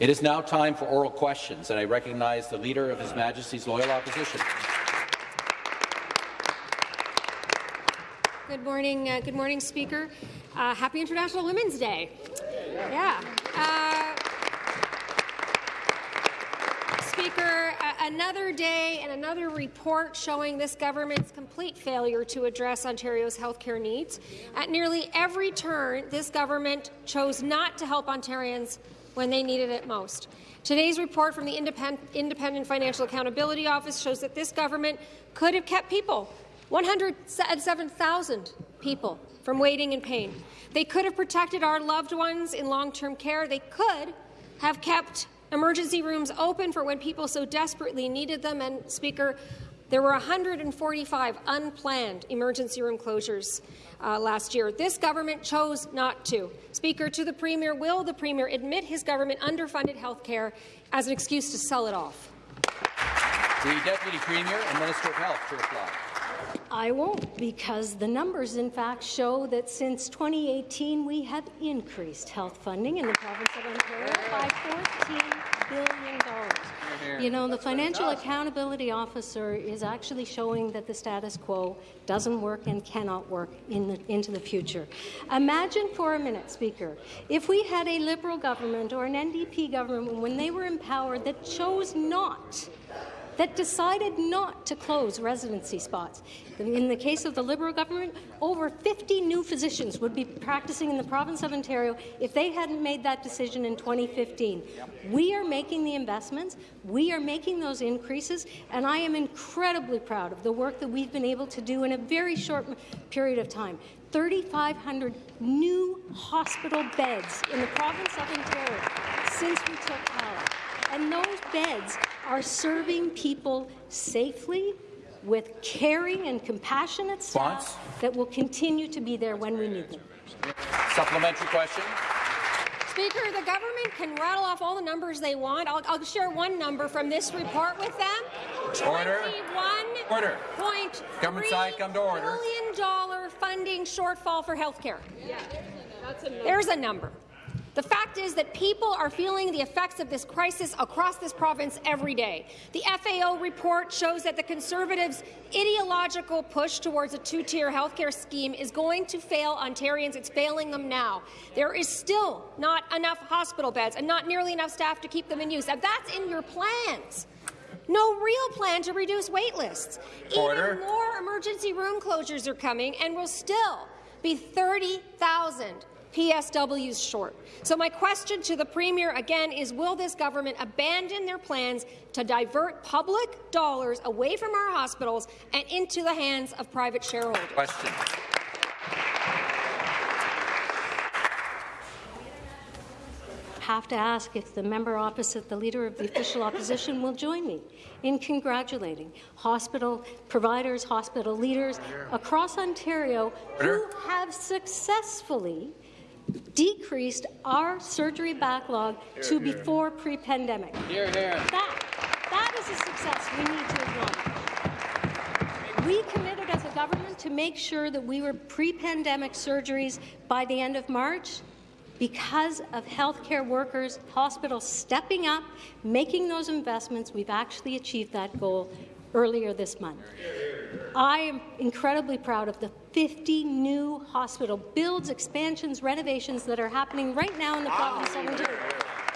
It is now time for oral questions, and I recognize the Leader of His Majesty's Loyal Opposition. Good morning, uh, good morning, Speaker. Uh, happy International Women's Day. Yeah. Uh, Speaker, another day and another report showing this government's complete failure to address Ontario's healthcare needs. At nearly every turn, this government chose not to help Ontarians when they needed it most. Today's report from the Independent, Financial Accountability Office shows that this government could have kept people 107,000 people from waiting in pain. They could have protected our loved ones in long-term care. They could have kept emergency rooms open for when people so desperately needed them. And, Speaker, there were 145 unplanned emergency room closures uh, last year. This government chose not to. Speaker, to the Premier, will the Premier admit his government underfunded health care as an excuse to sell it off? The Deputy Premier and Minister of Health to reply. I won't, because the numbers, in fact, show that since 2018 we have increased health funding in the province of Ontario by $14 billion. You know, the Financial Accountability Officer is actually showing that the status quo doesn't work and cannot work in the, into the future. Imagine for a minute, Speaker, if we had a Liberal government or an NDP government when they were empowered that chose not that decided not to close residency spots. In the case of the Liberal government, over 50 new physicians would be practicing in the province of Ontario if they hadn't made that decision in 2015. We are making the investments, we are making those increases, and I am incredibly proud of the work that we've been able to do in a very short period of time. 3,500 new hospital beds in the province of Ontario since we took power. And those beds are serving people safely with caring and compassionate staff that will continue to be there when we need them. Supplementary question. Speaker, the government can rattle off all the numbers they want. I'll, I'll share one number from this report with them. Order. Order. Point Government side, come to order. Billion dollar funding shortfall for health care. Yeah, There's a number. The fact is that people are feeling the effects of this crisis across this province every day. The FAO report shows that the Conservatives' ideological push towards a two-tier healthcare scheme is going to fail Ontarians. It's failing them now. There is still not enough hospital beds and not nearly enough staff to keep them in use. And that's in your plans. No real plan to reduce wait lists. Order. Even more emergency room closures are coming and we'll still be 30,000 PSWs short. So my question to the Premier again is, will this government abandon their plans to divert public dollars away from our hospitals and into the hands of private shareholders? Question. have to ask if the member opposite the Leader of the Official Opposition will join me in congratulating hospital providers, hospital leaders across Ontario who have successfully decreased our surgery backlog here, to here. before pre-pandemic. That, that is a success we need to acknowledge. We committed as a government to make sure that we were pre-pandemic surgeries by the end of March because of healthcare workers, hospitals stepping up, making those investments, we've actually achieved that goal earlier this month. I am incredibly proud of the 50 new hospital builds, expansions, renovations that are happening right now in the ah, province of Ontario,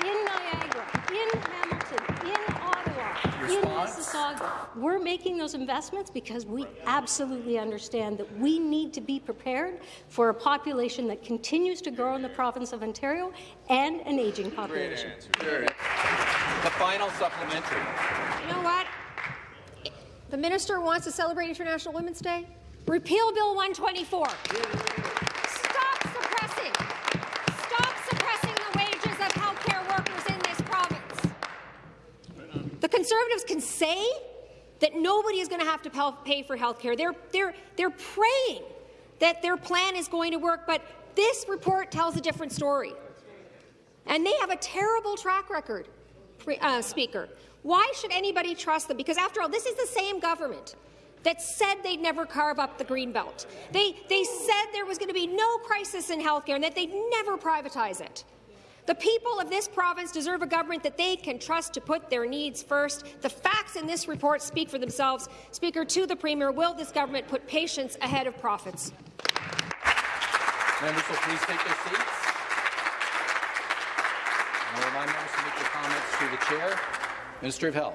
in Niagara, in Hamilton, in Ottawa, in Mississauga. We're making those investments because we absolutely understand that we need to be prepared for a population that continues to grow in the province of Ontario and an aging population. The final supplementary. You know what? The minister wants to celebrate International Women's Day. Repeal Bill 124. Stop suppressing. Stop suppressing the wages of healthcare workers in this province. The Conservatives can say that nobody is going to have to pay for healthcare. They're, they're, they're praying that their plan is going to work, but this report tells a different story. And they have a terrible track record, uh, Speaker. Why should anybody trust them? Because after all, this is the same government that said they'd never carve up the Greenbelt. They, they said there was going to be no crisis in healthcare and that they'd never privatize it. The people of this province deserve a government that they can trust to put their needs first. The facts in this report speak for themselves. Speaker, to the Premier, will this government put patients ahead of profits? Members will please take their seats. I remind members to make their comments to the chair. Minister of Health.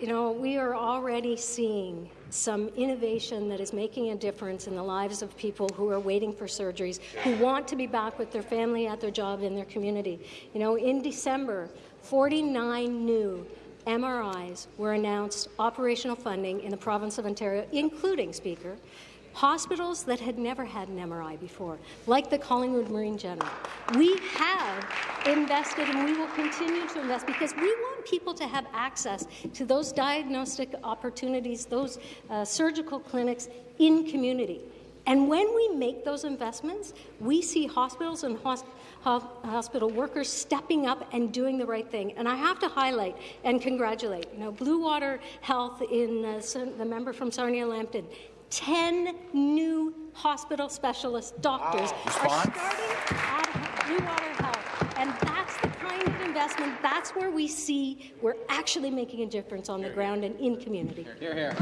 You know, we are already seeing some innovation that is making a difference in the lives of people who are waiting for surgeries, who want to be back with their family, at their job, in their community. You know, in December, 49 new MRIs were announced operational funding in the province of Ontario, including, Speaker, hospitals that had never had an MRI before, like the Collingwood Marine General. We have invested and we will continue to invest because we want people to have access to those diagnostic opportunities, those uh, surgical clinics in community. And when we make those investments, we see hospitals and hosp hospital workers stepping up and doing the right thing. And I have to highlight and congratulate, you know, Bluewater Health in uh, the member from Sarnia Lambton 10 new hospital specialist doctors wow. are starting at Bluewater Health. And that's the kind of investment, that's where we see we're actually making a difference on the ground and in community. Here, here.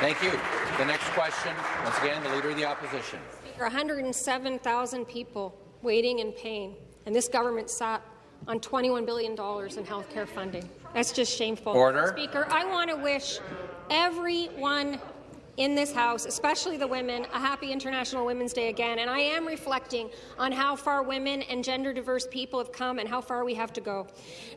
Thank you. The next question, once again, the Leader of the Opposition. Speaker, 107,000 people waiting in pain, and this government sat on $21 billion in health care funding. That's just shameful. Order. Speaker, I want to wish everyone in this House, especially the women, a happy International Women's Day again. And I am reflecting on how far women and gender diverse people have come and how far we have to go.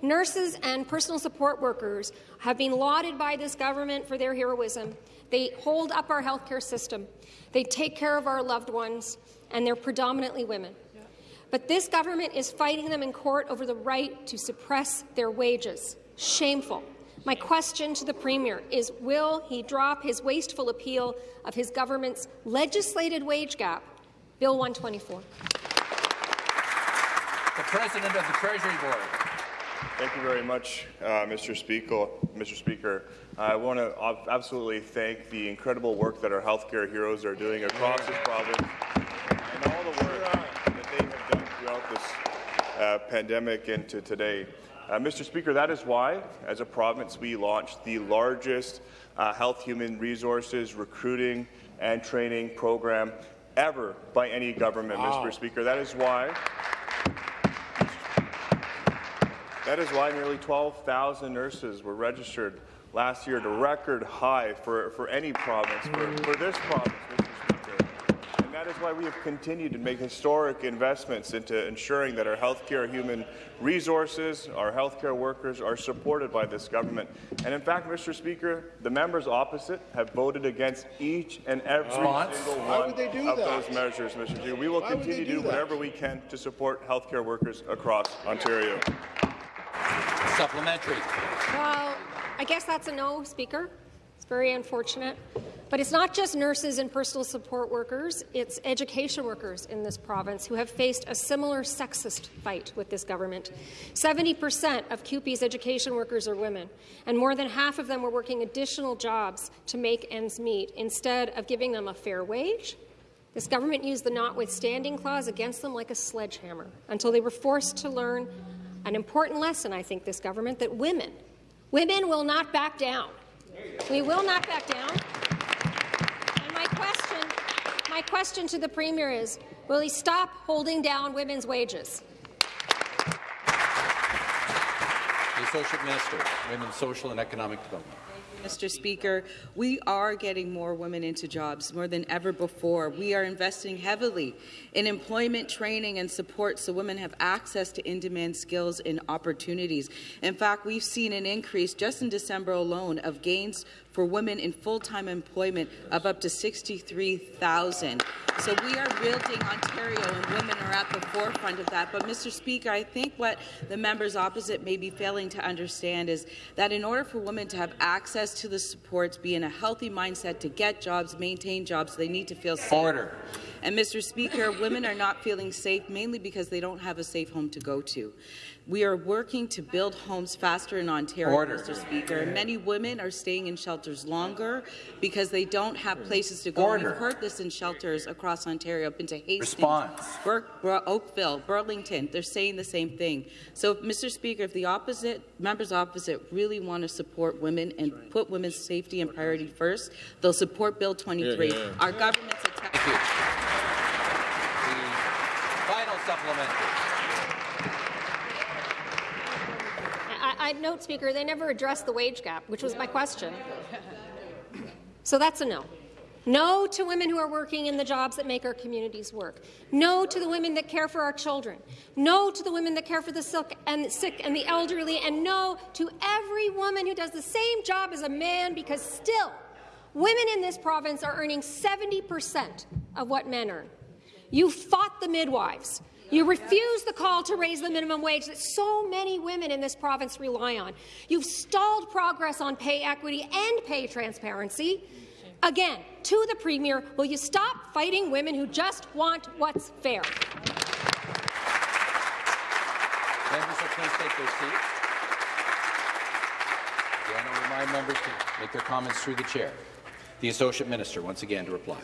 Nurses and personal support workers have been lauded by this government for their heroism. They hold up our healthcare system. They take care of our loved ones, and they're predominantly women. But this government is fighting them in court over the right to suppress their wages. Shameful. My question to the Premier is, will he drop his wasteful appeal of his government's legislated wage gap, Bill 124? The President of the Treasury Board. Thank you very much, uh, Mr. Speaker. Mr. Speaker, I want to absolutely thank the incredible work that our healthcare heroes are doing across this province and all the work that they have done throughout this uh, pandemic and to today. Uh, Mr. Speaker, that is why, as a province, we launched the largest uh, health human resources recruiting and training program ever by any government, wow. Mr. Speaker. That is why that is why nearly 12,000 nurses were registered last year a record high for, for any province, for, for this province, that is why we have continued to make historic investments into ensuring that our healthcare human resources, our healthcare workers are supported by this government. And in fact, Mr. Speaker, the members opposite have voted against each and every Response? single one of that? those measures, Mr. Speaker. We will Why continue to do, do whatever we can to support healthcare workers across Ontario. Supplementary. Well, I guess that's a no, Speaker. It's very unfortunate. But it's not just nurses and personal support workers, it's education workers in this province who have faced a similar sexist fight with this government. 70% of CUPE's education workers are women, and more than half of them were working additional jobs to make ends meet instead of giving them a fair wage. This government used the notwithstanding clause against them like a sledgehammer until they were forced to learn an important lesson, I think, this government, that women, women will not back down. We will not back down. My question my question to the Premier is, will he stop holding down women's wages? The Associate Minister, Women's Social and Economic Development. Mr. Speaker, we are getting more women into jobs more than ever before. We are investing heavily in employment training and support so women have access to in-demand skills and opportunities. In fact, we've seen an increase just in December alone of gains for women in full-time employment of up to 63,000. So we are building Ontario, and women are at the forefront of that. But, Mr. Speaker, I think what the members opposite may be failing to understand is that in order for women to have access to the supports, be in a healthy mindset to get jobs, maintain jobs, they need to feel safe. Order. And, Mr. Speaker, women are not feeling safe mainly because they don't have a safe home to go to. We are working to build homes faster in Ontario, Order. Mr. Speaker. Many women are staying in shelters longer because they don't have places to go. Order. We've heard this in shelters across Ontario. I've been to Hastings, Response. Burke, Bur- Oakville, Burlington. They're saying the same thing. So, Mr. Speaker, if the opposite members opposite really want to support women and put women's safety and priority first, they'll support Bill 23. Our government's attack. Thank you. The final supplementary. Note, Speaker, they never addressed the wage gap, which was my question. So that's a no. No to women who are working in the jobs that make our communities work. No to the women that care for our children. No to the women that care for the sick and, sick and the elderly. And no to every woman who does the same job as a man because still, women in this province are earning 70 percent of what men earn. You fought the midwives. You refuse the call to raise the minimum wage that so many women in this province rely on. You've stalled progress on pay equity and pay transparency. Again, to the Premier, will you stop fighting women who just want what's fair? Members will please take their seats. Again, I'll remind members to make their comments through the chair. The Associate Minister, once again, to reply.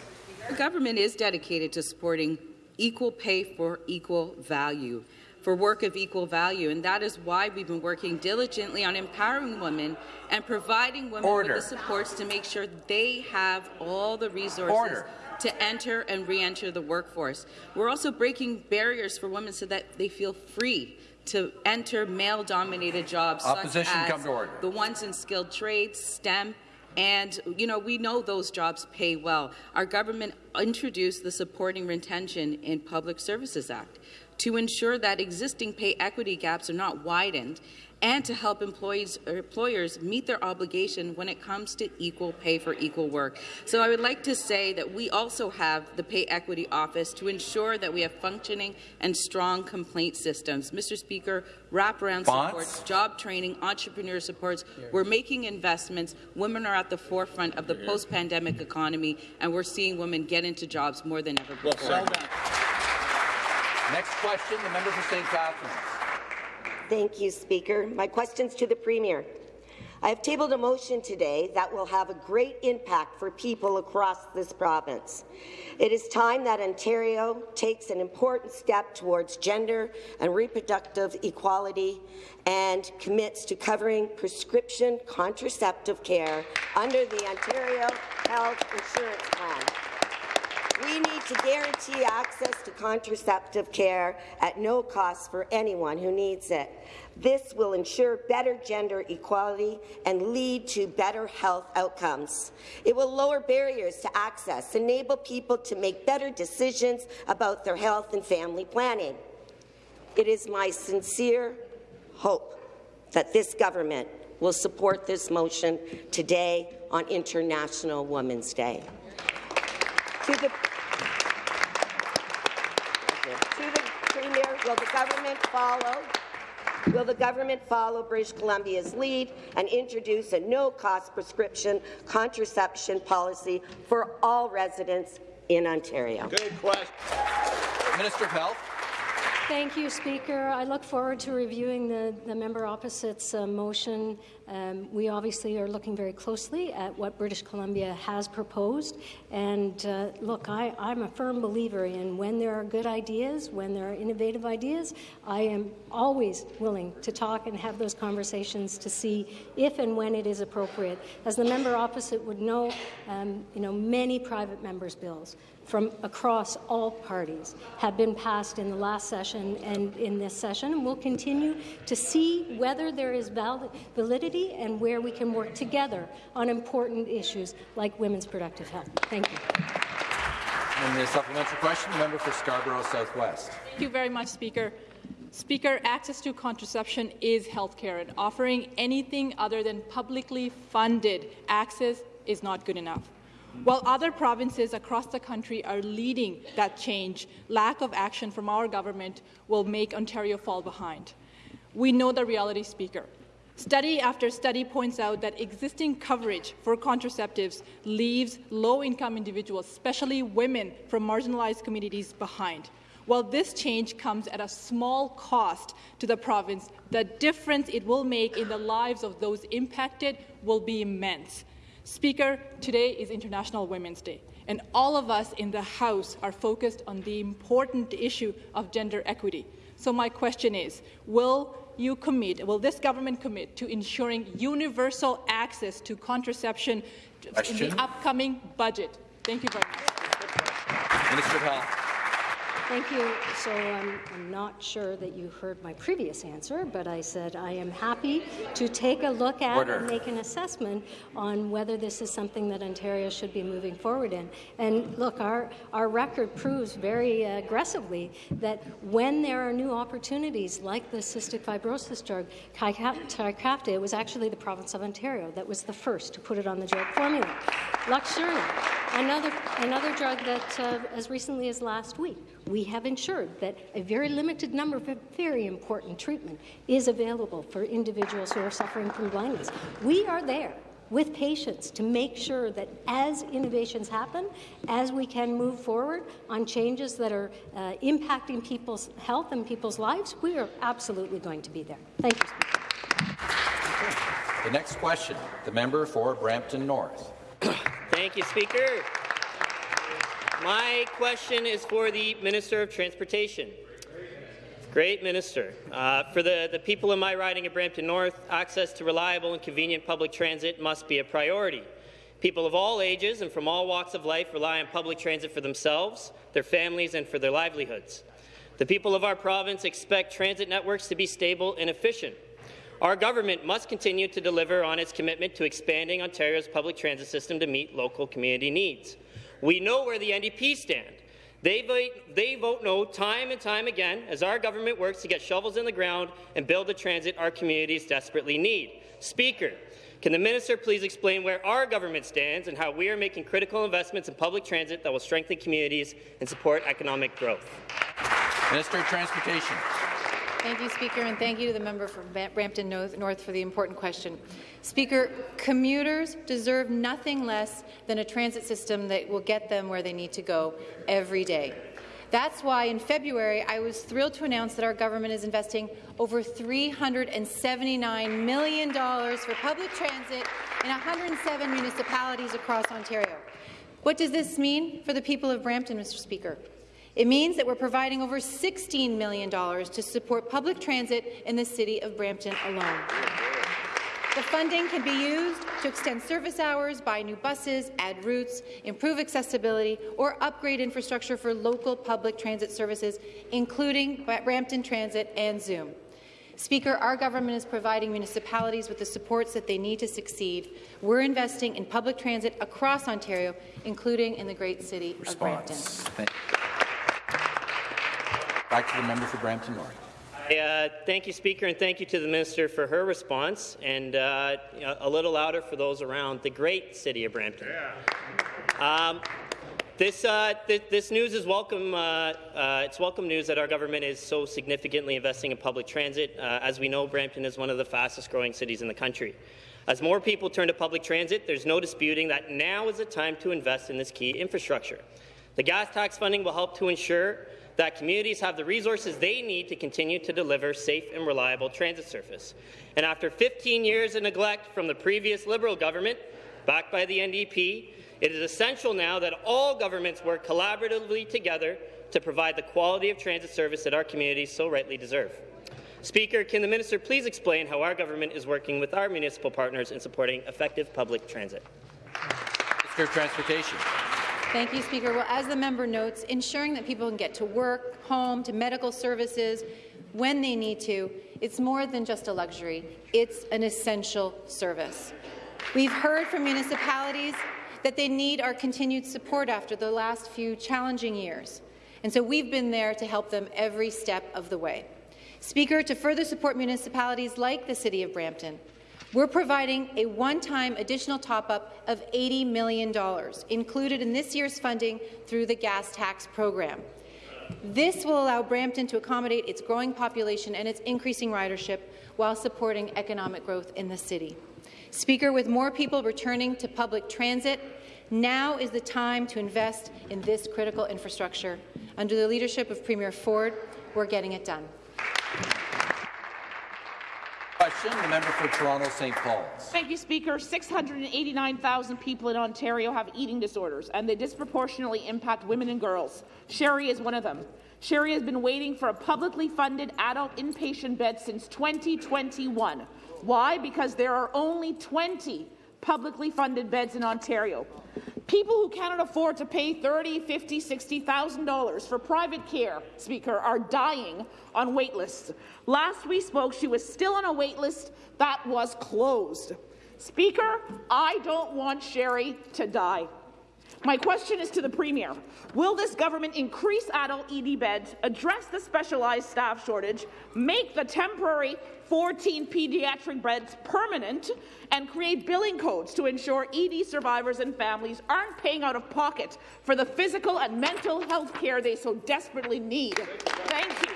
The government is dedicated to supporting equal pay for equal value, for work of equal value, and that is why we've been working diligently on empowering women and providing women Order. with the supports to make sure they have all the resources Order. to enter and re-enter the workforce. We're also breaking barriers for women so that they feel free to enter male-dominated jobs Opposition, such as come to order. the ones in skilled trades, STEM, and, you know, we know those jobs pay well. Our government introduced the Supporting Retention in Public Services Act to ensure that existing pay equity gaps are not widened and to help employees employers meet their obligation when it comes to equal pay for equal work. So I would like to say that we also have the Pay Equity Office to ensure that we have functioning and strong complaint systems. Mr. Speaker, wraparound Bonds? supports, job training, entrepreneur supports. We're making investments. Women are at the forefront of the post-pandemic economy, and we're seeing women get into jobs more than ever before. Well, Next question, the member for St. Catharines. Thank you, Speaker. My question's to the Premier. I have tabled a motion today that will have a great impact for people across this province. It is time that Ontario takes an important step towards gender and reproductive equality and commits to covering prescription contraceptive care under the Ontario Health Insurance Plan. We need to guarantee access to contraceptive care at no cost for anyone who needs it. This will ensure better gender equality and lead to better health outcomes. It will lower barriers to access, enable people to make better decisions about their health and family planning. It is my sincere hope that this government will support this motion today on International Women's Day. To the, to the Premier, will the government follow? Will the government follow British Columbia's lead and introduce a no-cost prescription contraception policy for all residents in Ontario? Good question. Minister of Health. Thank you, Speaker. I look forward to reviewing the, the member opposite's uh, motion. Um, we obviously are looking very closely at what British Columbia has proposed. And uh, look, I, I'm a firm believer in when there are good ideas, when there are innovative ideas, I am always willing to talk and have those conversations to see if and when it is appropriate. As the member opposite would know, um, you know, many private members' bills from across all parties have been passed in the last session and in this session, and we'll continue to see whether there is valid, validity and where we can work together on important issues like women's productive health. Thank you. And the supplementary question, the member for Scarborough Southwest. Thank you very much, Speaker. Speaker, access to contraception is healthcare, and offering anything other than publicly funded access is not good enough. While other provinces across the country are leading that change, lack of action from our government will make Ontario fall behind. We know the reality, Speaker. Study after study points out that existing coverage for contraceptives leaves low-income individuals, especially women from marginalized communities, behind. While this change comes at a small cost to the province, the difference it will make in the lives of those impacted will be immense. Speaker, today is International Women's Day, and all of us in the House are focused on the important issue of gender equity. So my question is, will you commit, will this government commit to ensuring universal access to contraception Question. in the upcoming budget? Thank you very much. Minister of Health. Thank you. So um, I'm not sure that you heard my previous answer, but I said I am happy to take a look at Order. and make an assessment on whether this is something that Ontario should be moving forward in. And look, our, our record proves very aggressively that when there are new opportunities like the cystic fibrosis drug, Trikafta, it was actually the province of Ontario that was the first to put it on the drug formula. Luxturna, another, another drug that uh, as recently as last week, we have ensured that a very limited number of very important treatment is available for individuals who are suffering from blindness. We are there with patients to make sure that as innovations happen, as we can move forward on changes that are uh, impacting people's health and people's lives, we are absolutely going to be there. Thank you, Speaker. The next question, the member for Brampton North. Thank you, Speaker. My question is for the Minister of Transportation. Great Minister. Uh, for the, the people in my riding of Brampton North, access to reliable and convenient public transit must be a priority. People of all ages and from all walks of life rely on public transit for themselves, their families, and for their livelihoods. The people of our province expect transit networks to be stable and efficient. Our government must continue to deliver on its commitment to expanding Ontario's public transit system to meet local community needs. We know where the NDP stand. They vote, they vote no time and time again as our government works to get shovels in the ground and build the transit our communities desperately need. Speaker, can the minister please explain where our government stands and how we are making critical investments in public transit that will strengthen communities and support economic growth? Minister of Transportation. Thank you, Speaker, and thank you to the member from Brampton North for the important question. Speaker, commuters deserve nothing less than a transit system that will get them where they need to go every day. That's why in February I was thrilled to announce that our government is investing over $379 million for public transit in 107 municipalities across Ontario. What does this mean for the people of Brampton, Mr. Speaker? It means that we're providing over $16 million to support public transit in the city of Brampton alone. The funding can be used to extend service hours, buy new buses, add routes, improve accessibility, or upgrade infrastructure for local public transit services, including Brampton Transit and Züm. Speaker, our government is providing municipalities with the supports that they need to succeed. We're investing in public transit across Ontario, including in the great city Response. of Brampton. Back to the member for Brampton North. Uh, thank you, Speaker, and thank you to the Minister for her response, and uh, a little louder for those around the great city of Brampton. Um, this, uh, th this news is welcome. Uh, uh, it's welcome news that our government is so significantly investing in public transit. Uh, as we know, Brampton is one of the fastest-growing cities in the country. As more people turn to public transit, there's no disputing that now is the time to invest in this key infrastructure. The gas tax funding will help to ensure that communities have the resources they need to continue to deliver safe and reliable transit service. And after 15 years of neglect from the previous Liberal government, backed by the NDP, it is essential now that all governments work collaboratively together to provide the quality of transit service that our communities so rightly deserve. Speaker, can the minister please explain how our government is working with our municipal partners in supporting effective public transit? Minister of Transportation. Thank you, Speaker. Well, as the member notes, ensuring that people can get to work, home, to medical services when they need to, it's more than just a luxury. It's an essential service. We've heard from municipalities that they need our continued support after the last few challenging years. And so we've been there to help them every step of the way. Speaker, to further support municipalities like the City of Brampton, we're providing a one-time additional top-up of $80 million, included in this year's funding through the gas tax program. This will allow Brampton to accommodate its growing population and its increasing ridership while supporting economic growth in the city. Speaker, with more people returning to public transit, now is the time to invest in this critical infrastructure. Under the leadership of Premier Ford, we're getting it done. Question, the member for Toronto St. Paul's. Thank you, Speaker. 689,000 people in Ontario have eating disorders, and they disproportionately impact women and girls. Sherry is one of them. Sherry has been waiting for a publicly funded adult inpatient bed since 2021. Why? Because there are only 20 publicly funded beds in Ontario. People who cannot afford to pay thirty, fifty, sixty thousand dollars for private care, Speaker, are dying on wait lists. Last we spoke, she was still on a wait list that was closed. Speaker, I don't want Sherry to die. My question is to the Premier. Will this government increase adult ED beds, address the specialized staff shortage, make the temporary 14 pediatric beds permanent, and create billing codes to ensure ED survivors and families aren't paying out of pocket for the physical and mental health care they so desperately need? Thank you.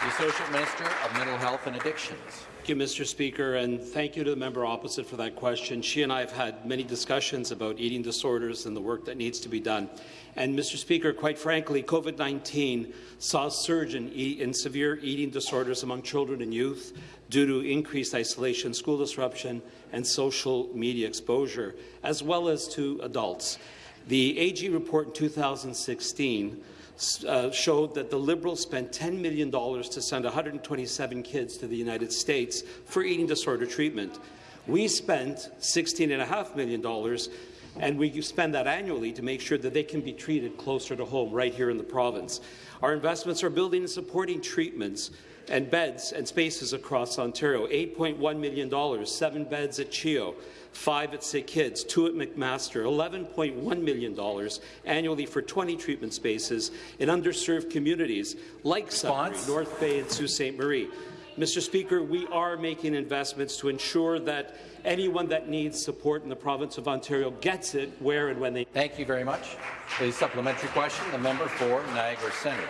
The Associate Minister of Mental Health and Addictions. Thank you, Mr. Speaker, and thank you to the member opposite for that question. She and I have had many discussions about eating disorders and the work that needs to be done. And, Mr. Speaker, quite frankly, COVID-19 saw a surge in, e in severe eating disorders among children and youth due to increased isolation, school disruption, and social media exposure, as well as to adults. The AG report in 2016 uh, showed that the Liberals spent $10 million to send 127 kids to the United States for eating disorder treatment. We spent $16.5 million, and we spend that annually to make sure that they can be treated closer to home, right here in the province. Our investments are building and supporting treatments and beds and spaces across Ontario. $8.1 million, seven beds at CHEO, five at Sick Kids, two at McMaster, $11.1 million annually for 20 treatment spaces in underserved communities like Sudbury, North Bay and Sault Ste. Marie. Mr. Speaker, we are making investments to ensure that anyone that needs support in the province of Ontario gets it where and when they. Thank you very much. The supplementary question, the member for Niagara Centre.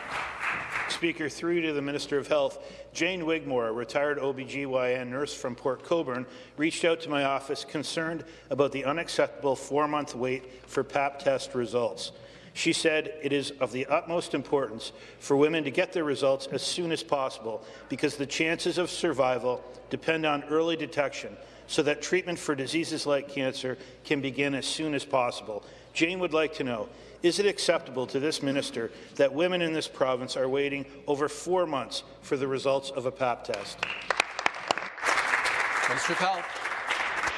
Speaker, through to the Minister of Health, Jane Wigmore, a retired OBGYN nurse from Port Colborne, reached out to my office concerned about the unacceptable four-month wait for PAP test results. She said it is of the utmost importance for women to get their results as soon as possible because the chances of survival depend on early detection so that treatment for diseases like cancer can begin as soon as possible. Jane would like to know, is it acceptable to this minister that women in this province are waiting over four months for the results of a PAP test? Minister of Health.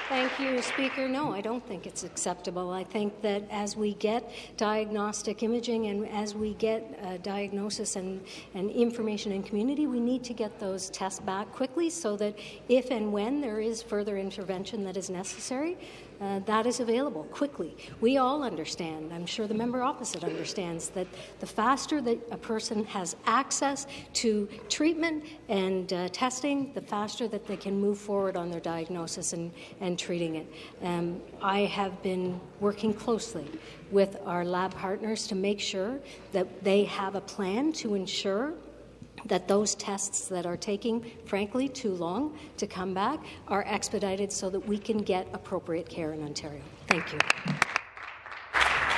Thank you, Speaker. No, I don't think it's acceptable. I think that as we get diagnostic imaging and as we get uh, diagnosis and, and information in community, we need to get those tests back quickly so that if and when there is further intervention that is necessary, uh, that is available quickly. We all understand, I'm sure the member opposite understands, that the faster that a person has access to treatment and uh, testing, the faster that they can move forward on their diagnosis and, and treating it. Um, I have been working closely with our lab partners to make sure that they have a plan to ensure that those tests that are taking, frankly, too long to come back are expedited so that we can get appropriate care in Ontario. Thank you.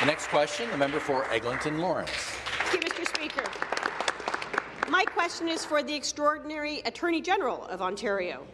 The next question, the member for Eglinton Lawrence. Thank you, Mr. Speaker. My question is for the extraordinary Attorney General of Ontario.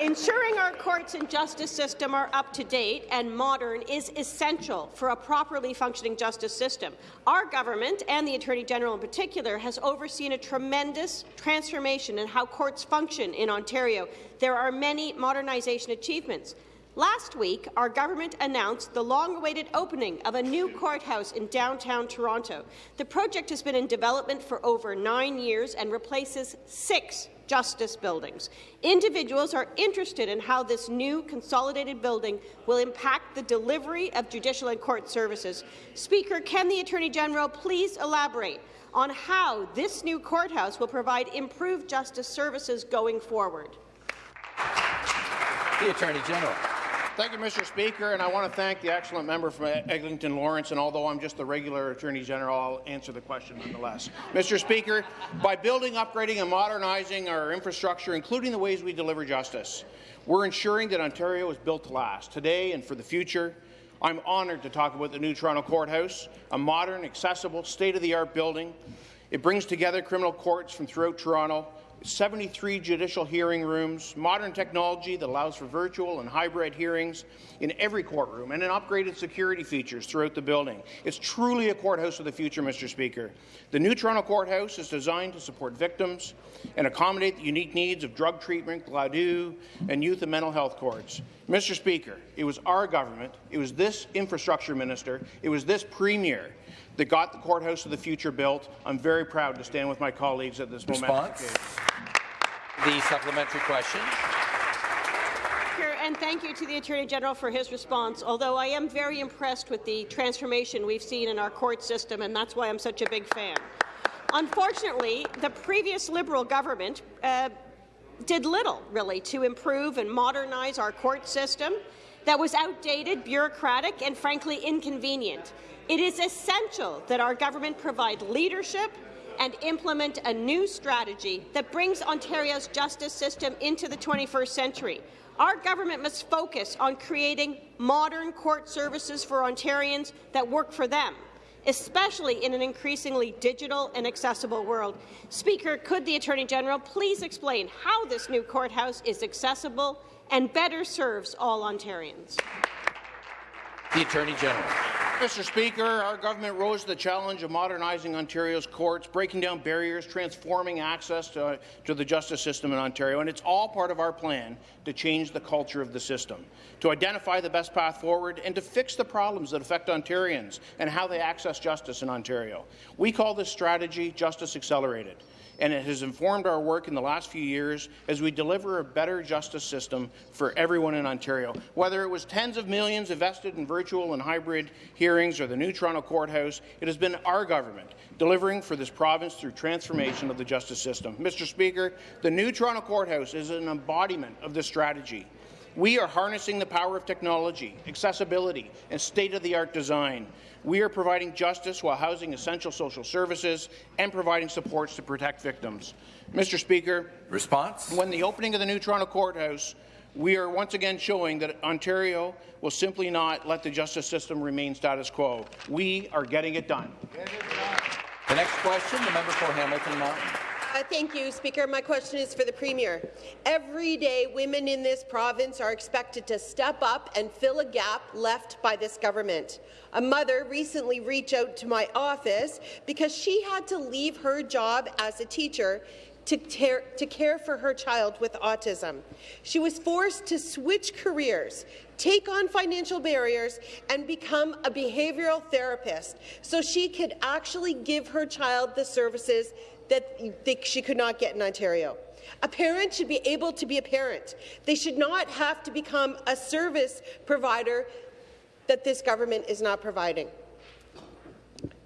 Ensuring our courts and justice system are up to date and modern is essential for a properly functioning justice system. Our government, and the Attorney General in particular, has overseen a tremendous transformation in how courts function in Ontario. There are many modernization achievements. Last week, our government announced the long-awaited opening of a new courthouse in downtown Toronto. The project has been in development for over nine years and replaces six justice buildings. Individuals are interested in how this new consolidated building will impact the delivery of judicial and court services. Speaker, can the Attorney General please elaborate on how this new courthouse will provide improved justice services going forward? The Attorney General. Thank you, Mr. Speaker, and I want to thank the excellent member from Eglinton Lawrence, and although I'm just the regular Attorney General, I'll answer the question nonetheless. Mr. Speaker, by building, upgrading and modernizing our infrastructure, including the ways we deliver justice, we're ensuring that Ontario is built to last, today and for the future. I'm honoured to talk about the new Toronto Courthouse, a modern, accessible, state-of-the-art building. It brings together criminal courts from throughout Toronto 73 judicial hearing rooms, modern technology that allows for virtual and hybrid hearings in every courtroom, and an upgraded security features throughout the building. It's truly a courthouse of the future, Mr. Speaker. The new Toronto Courthouse is designed to support victims and accommodate the unique needs of drug treatment, Gladue, and youth and mental health courts. Mr. Speaker, it was our government, it was this infrastructure minister, it was this premier that got the courthouse of the future built. I'm very proud to stand with my colleagues at this moment. Response? The supplementary question. And thank you to the Attorney General for his response, although I am very impressed with the transformation we've seen in our court system, and that's why I'm such a big fan. Unfortunately, the previous Liberal government uh, did little, really, to improve and modernize our court system that was outdated, bureaucratic, and frankly inconvenient. It is essential that our government provide leadership and implement a new strategy that brings Ontario's justice system into the 21st century. Our government must focus on creating modern court services for Ontarians that work for them, especially in an increasingly digital and accessible world. Speaker, could the Attorney General please explain how this new courthouse is accessible and better serves all Ontarians? The Attorney General. Mr. Speaker, our government rose to the challenge of modernizing Ontario's courts, breaking down barriers, transforming access to, to, the justice system in Ontario, and it's all part of our plan to change the culture of the system, to identify the best path forward, and to fix the problems that affect Ontarians and how they access justice in Ontario. We call this strategy Justice Accelerated and it has informed our work in the last few years as we deliver a better justice system for everyone in Ontario. Whether it was tens of millions invested in virtual and hybrid hearings or the new Toronto Courthouse, it has been our government delivering for this province through transformation of the justice system. Mr. Speaker, the new Toronto Courthouse is an embodiment of this strategy. We are harnessing the power of technology, accessibility, and state-of-the-art design we are providing justice while housing essential social services and providing supports to protect victims. Mr. Speaker, response. When the opening of the new Toronto courthouse, we are once again showing that Ontario will simply not let the justice system remain status quo. We are getting it done. The next question, the member for Hamilton Mountain. Uh, thank you, Speaker. My question is for the Premier. Every day, women in this province are expected to step up and fill a gap left by this government. A mother recently reached out to my office because she had to leave her job as a teacher to, to, care for her child with autism. She was forced to switch careers, take on financial barriers, and become a behavioral therapist so she could actually give her child the services that she could not get in Ontario. A parent should be able to be a parent. They should not have to become a service provider that this government is not providing.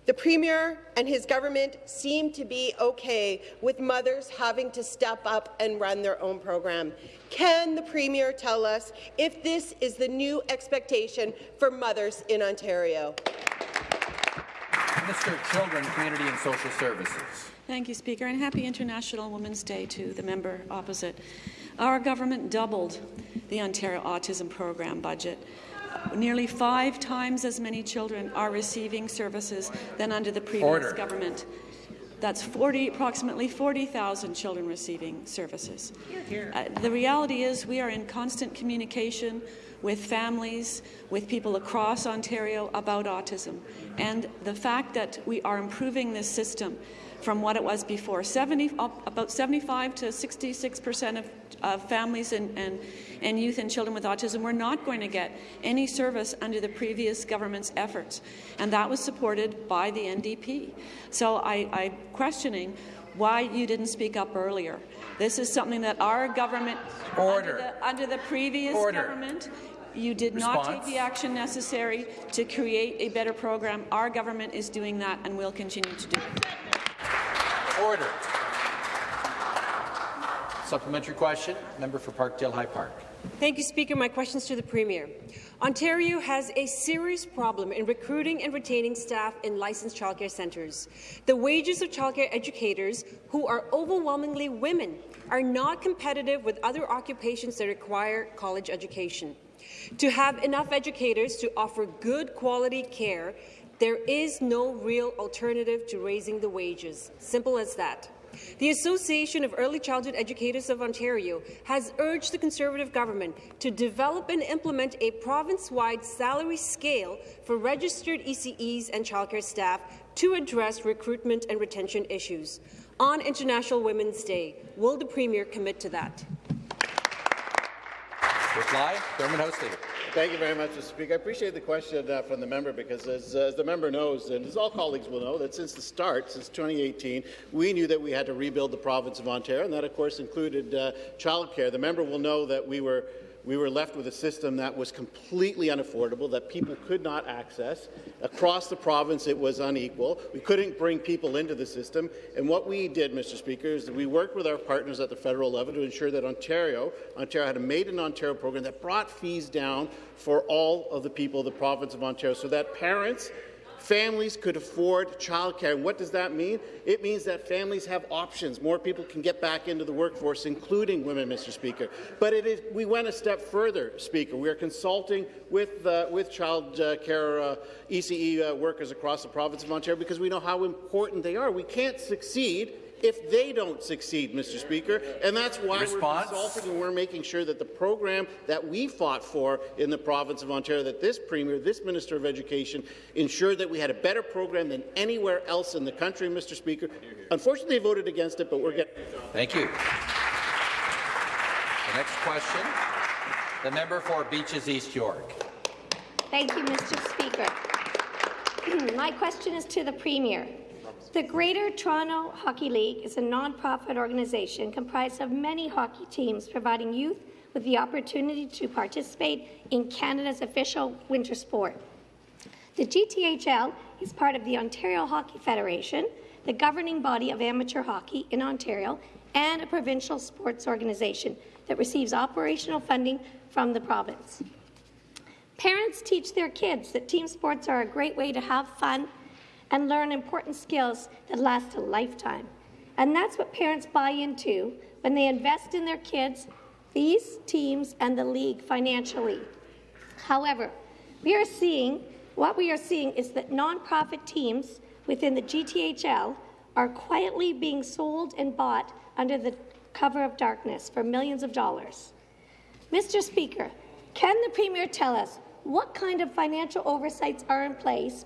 The Premier and his government seem to be okay with mothers having to step up and run their own program. Can the Premier tell us if this is the new expectation for mothers in Ontario? Minister of Children, Community and Social Services. Thank you, Speaker, and happy International Women's Day to the member opposite. Our government doubled the Ontario Autism Program budget. Nearly five times as many children are receiving services than under the previous Order. government. That's 40, approximately 40,000 children receiving services. Here, here. Uh, the reality is we are in constant communication with families, with people across Ontario about autism. And the fact that we are improving this system from what it was before. 70, about 75 to 66 percent of, of families and, and, and youth and children with autism were not going to get any service under the previous government's efforts, and that was supported by the NDP. So I, I'm questioning why you didn't speak up earlier. This is something that our government, Order. Under, the, under the previous Order. government, you did Response. not take the action necessary to create a better program. Our government is doing that and will continue to do it. Order. Supplementary question, member for Parkdale High Park. Thank you, Speaker. My questions to the Premier. Ontario has a serious problem in recruiting and retaining staff in licensed childcare centres. The wages of childcare educators, who are overwhelmingly women, are not competitive with other occupations that require college education. To have enough educators to offer good quality care, there is no real alternative to raising the wages. Simple as that. The Association of Early Childhood Educators of Ontario has urged the Conservative government to develop and implement a province-wide salary scale for registered ECEs and childcare staff to address recruitment and retention issues. On International Women's Day, will the Premier commit to that? Reply, Government House Leader. Thank you very much, Mr. Speaker. I appreciate the question uh, from the member because, as, uh, as, the member knows, and as all colleagues will know, that since the start, since 2018, we knew that we had to rebuild the province of Ontario, and that, of course, included uh, childcare. The member will know that we were we were left with a system that was completely unaffordable, that people could not access. Across the province, it was unequal. We couldn't bring people into the system. And what we did, Mr. Speaker, is that we worked with our partners at the federal level to ensure that Ontario, Ontario had a Made in Ontario program that brought fees down for all of the people of the province of Ontario so that parents Families could afford childcare. And what does that mean? It means that families have options. More people can get back into the workforce, including women, Mr. Speaker. But we went a step further, Speaker. We are consulting with, uh, with child uh, care uh, ECE workers across the province of Ontario because we know how important they are. We can't succeed if they don't succeed, Mr. Speaker. And that's why Response? we're consulting and we're making sure that the program that we fought for in the province of Ontario, that this Premier, this Minister of Education, ensured that we had a better program than anywhere else in the country, Mr. Speaker. Unfortunately, they voted against it, but we're getting Thank you. The next question, the member for Beaches East York. Thank you, Mr. Speaker. My question is to the Premier. The Greater Toronto Hockey League is a non-profit organization comprised of many hockey teams providing youth with the opportunity to participate in Canada's official winter sport. The GTHL is part of the Ontario Hockey Federation, the governing body of amateur hockey in Ontario, and a provincial sports organization that receives operational funding from the province. Parents teach their kids that team sports are a great way to have fun and learn important skills that last a lifetime. And that's what parents buy into when they invest in their kids, these teams, and the league financially. However, we are seeing what we are seeing is that nonprofit teams within the GTHL are quietly being sold and bought under the cover of darkness for millions of dollars. Mr. Speaker, can the Premier tell us what kind of financial oversights are in place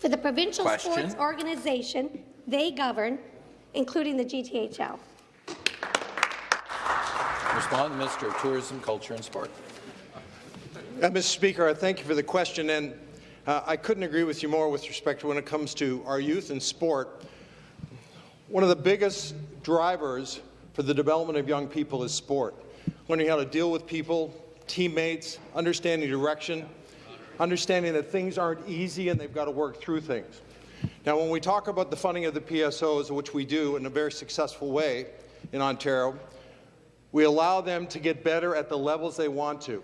for the provincial Question. sports organization they govern, including the GTHL. Respond, Minister of Tourism, Culture and Sport. Uh, Mr. Speaker, I thank you for the question, and uh, I couldn't agree with you more with respect to when it comes to our youth and sport. One of the biggest drivers for the development of young people is sport. Learning how to deal with people, teammates, understanding direction, understanding that things aren't easy and they've got to work through things. Now, when we talk about the funding of the PSOs, which we do in a very successful way in Ontario, we allow them to get better at the levels they want to,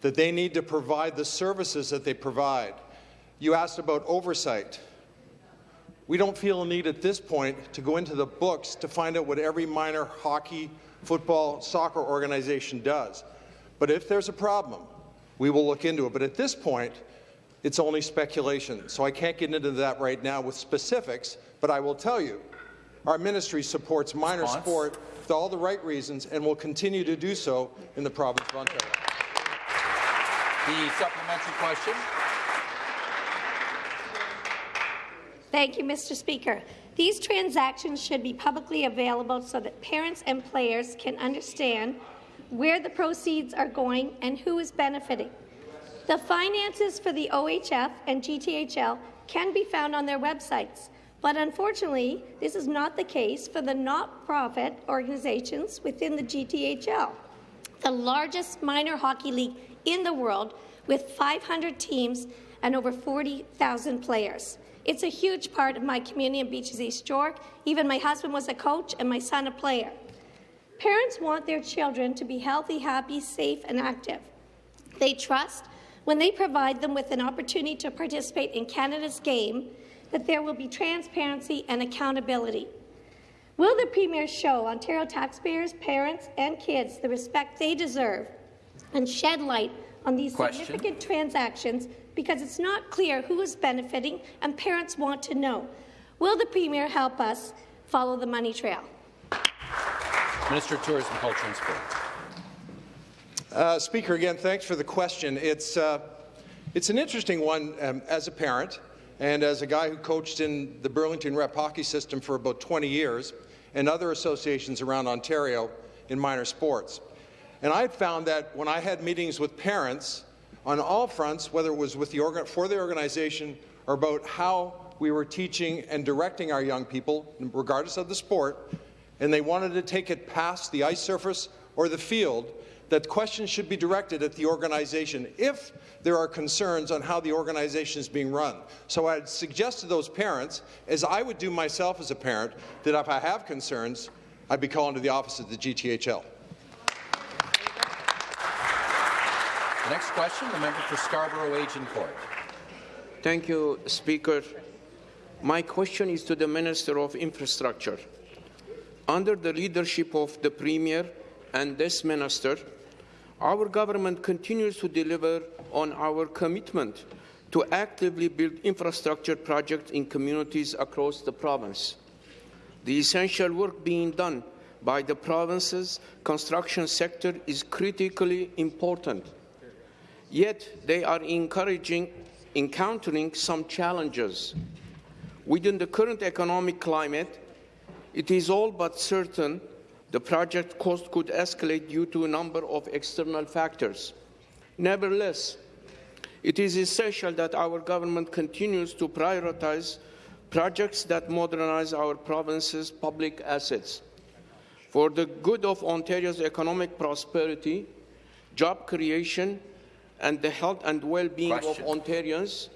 that they need to provide the services that they provide. You asked about oversight. We don't feel a need at this point to go into the books to find out what every minor hockey, football, soccer organization does. But if there's a problem, we will look into it. But at this point, it's only speculation. So I can't get into that right now with specifics, but I will tell you, our ministry supports minor Response? sport for all the right reasons and will continue to do so in the province of Ontario. The supplementary question. Thank you, Mr. Speaker. These transactions should be publicly available so that parents and players can understand where the proceeds are going, and who is benefiting. The finances for the OHF and GTHL can be found on their websites, but unfortunately, this is not the case for the not-profit organizations within the GTHL, the largest minor hockey league in the world with 500 teams and over 40,000 players. It's a huge part of my community in Beaches East York. Even my husband was a coach and my son a player. Parents want their children to be healthy, happy, safe, and active. They trust when they provide them with an opportunity to participate in Canada's game that there will be transparency and accountability. Will the Premier show Ontario taxpayers, parents and kids the respect they deserve and shed light on these Question. significant transactions because it's not clear who is benefiting and parents want to know? Will the Premier help us follow the money trail? Minister of Tourism, Culture and Sport. Uh, Speaker, again, thanks for the question. It's, uh, it's an interesting one um, as a parent and as a guy who coached in the Burlington Rep hockey system for about 20 years and other associations around Ontario in minor sports. And I found that when I had meetings with parents on all fronts, whether it was with the for the organization or about how we were teaching and directing our young people, regardless of the sport, and they wanted to take it past the ice surface or the field, that questions should be directed at the organization if there are concerns on how the organization is being run. So I'd suggest to those parents, as I would do myself as a parent, that if I have concerns, I'd be calling to the office of the GTHL. The next question, the member for Scarborough Agincourt. Thank you, Speaker. My question is to the Minister of Infrastructure. Under the leadership of the Premier and this Minister, our government continues to deliver on our commitment to actively build infrastructure projects in communities across the province. The essential work being done by the province's construction sector is critically important. Yet they are encouraging, encountering some challenges. Within the current economic climate, it is all but certain the project cost could escalate due to a number of external factors. Nevertheless, it is essential that our government continues to prioritize projects that modernize our province's public assets. For the good of Ontario's economic prosperity, job creation, and the health and well-being of Ontarians,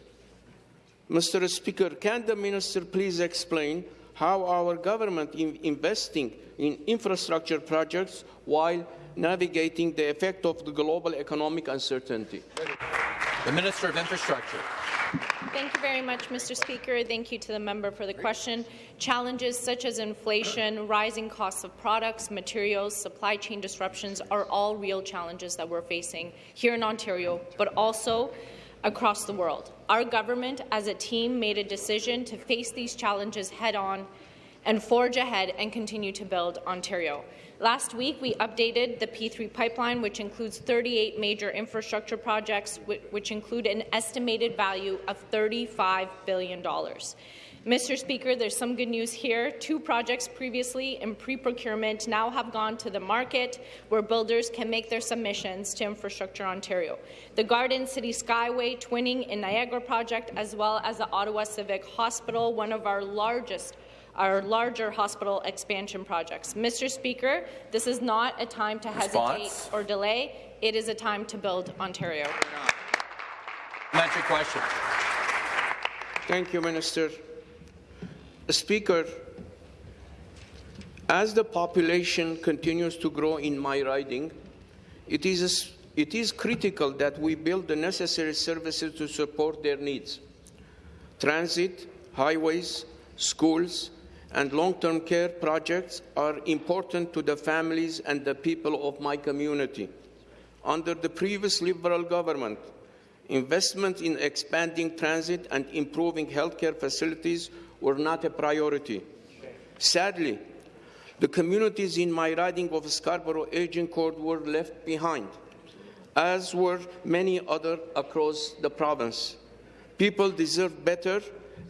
Mr. Speaker, can the Minister please explain how our government is investing in infrastructure projects while navigating the effect of the global economic uncertainty. The Minister of Infrastructure. Thank you very much, Mr. Speaker. Thank you to the member for the question. Challenges such as inflation, rising costs of products, materials, supply chain disruptions are all real challenges that we're facing here in Ontario, but also across the world. Our government, as a team, made a decision to face these challenges head-on and forge ahead and continue to build Ontario. Last week, we updated the P3 pipeline, which includes 38 major infrastructure projects, which include an estimated value of $35 billion. Mr. Speaker, there's some good news here. Two projects previously in pre-procurement now have gone to the market where builders can make their submissions to Infrastructure Ontario. The Garden City Skyway Twinning in Niagara project, as well as the Ottawa Civic Hospital, one of our largest our larger hospital expansion projects. Mr. Speaker, this is not a time to Response. hesitate or delay. It is a time to build Ontario. Supplementary question. Thank you, Minister. Speaker, as the population continues to grow in my riding, it is, it is critical that we build the necessary services to support their needs. Transit, highways, schools, and long-term care projects are important to the families and the people of my community. Under the previous Liberal government, investment in expanding transit and improving healthcare facilities were not a priority. Sadly, the communities in my riding of Scarborough Agincourt were left behind, as were many others across the province. People deserve better,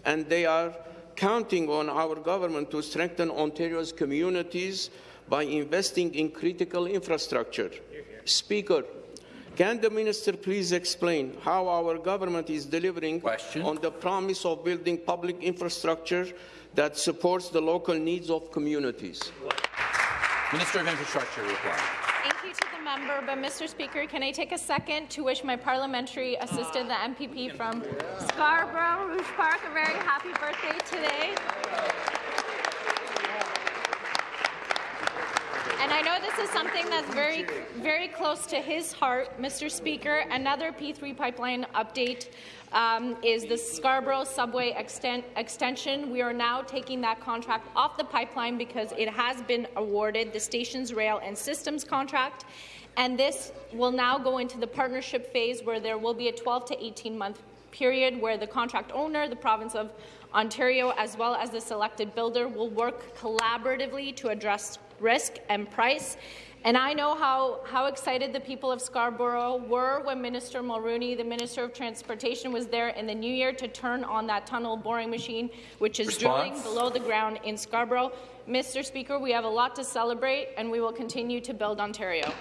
and they are counting on our government to strengthen Ontario's communities by investing in critical infrastructure. Speaker, can the minister please explain how our government is delivering Question. on the promise of building public infrastructure that supports the local needs of communities? Minister of Infrastructure reply. Thank you to the member, but Mr. Speaker, can I take a second to wish my parliamentary assistant, the MPP from Scarborough Rouge Park, a very happy birthday today. And I know this is something that's very, very close to his heart, Mr. Speaker. Another P3 pipeline update um, is the Scarborough subway extent, extension. We are now taking that contract off the pipeline because it has been awarded the station's rail and systems contract. And this will now go into the partnership phase where there will be a 12 to 18 month period where the contract owner, the province of Ontario, as well as the selected builder will work collaboratively to address risk and price. And I know how, how excited the people of Scarborough were when Minister Mulroney, the Minister of Transportation, was there in the new year to turn on that tunnel boring machine, which is Response. drilling below the ground in Scarborough. Mr. Speaker, we have a lot to celebrate, and we will continue to build Ontario.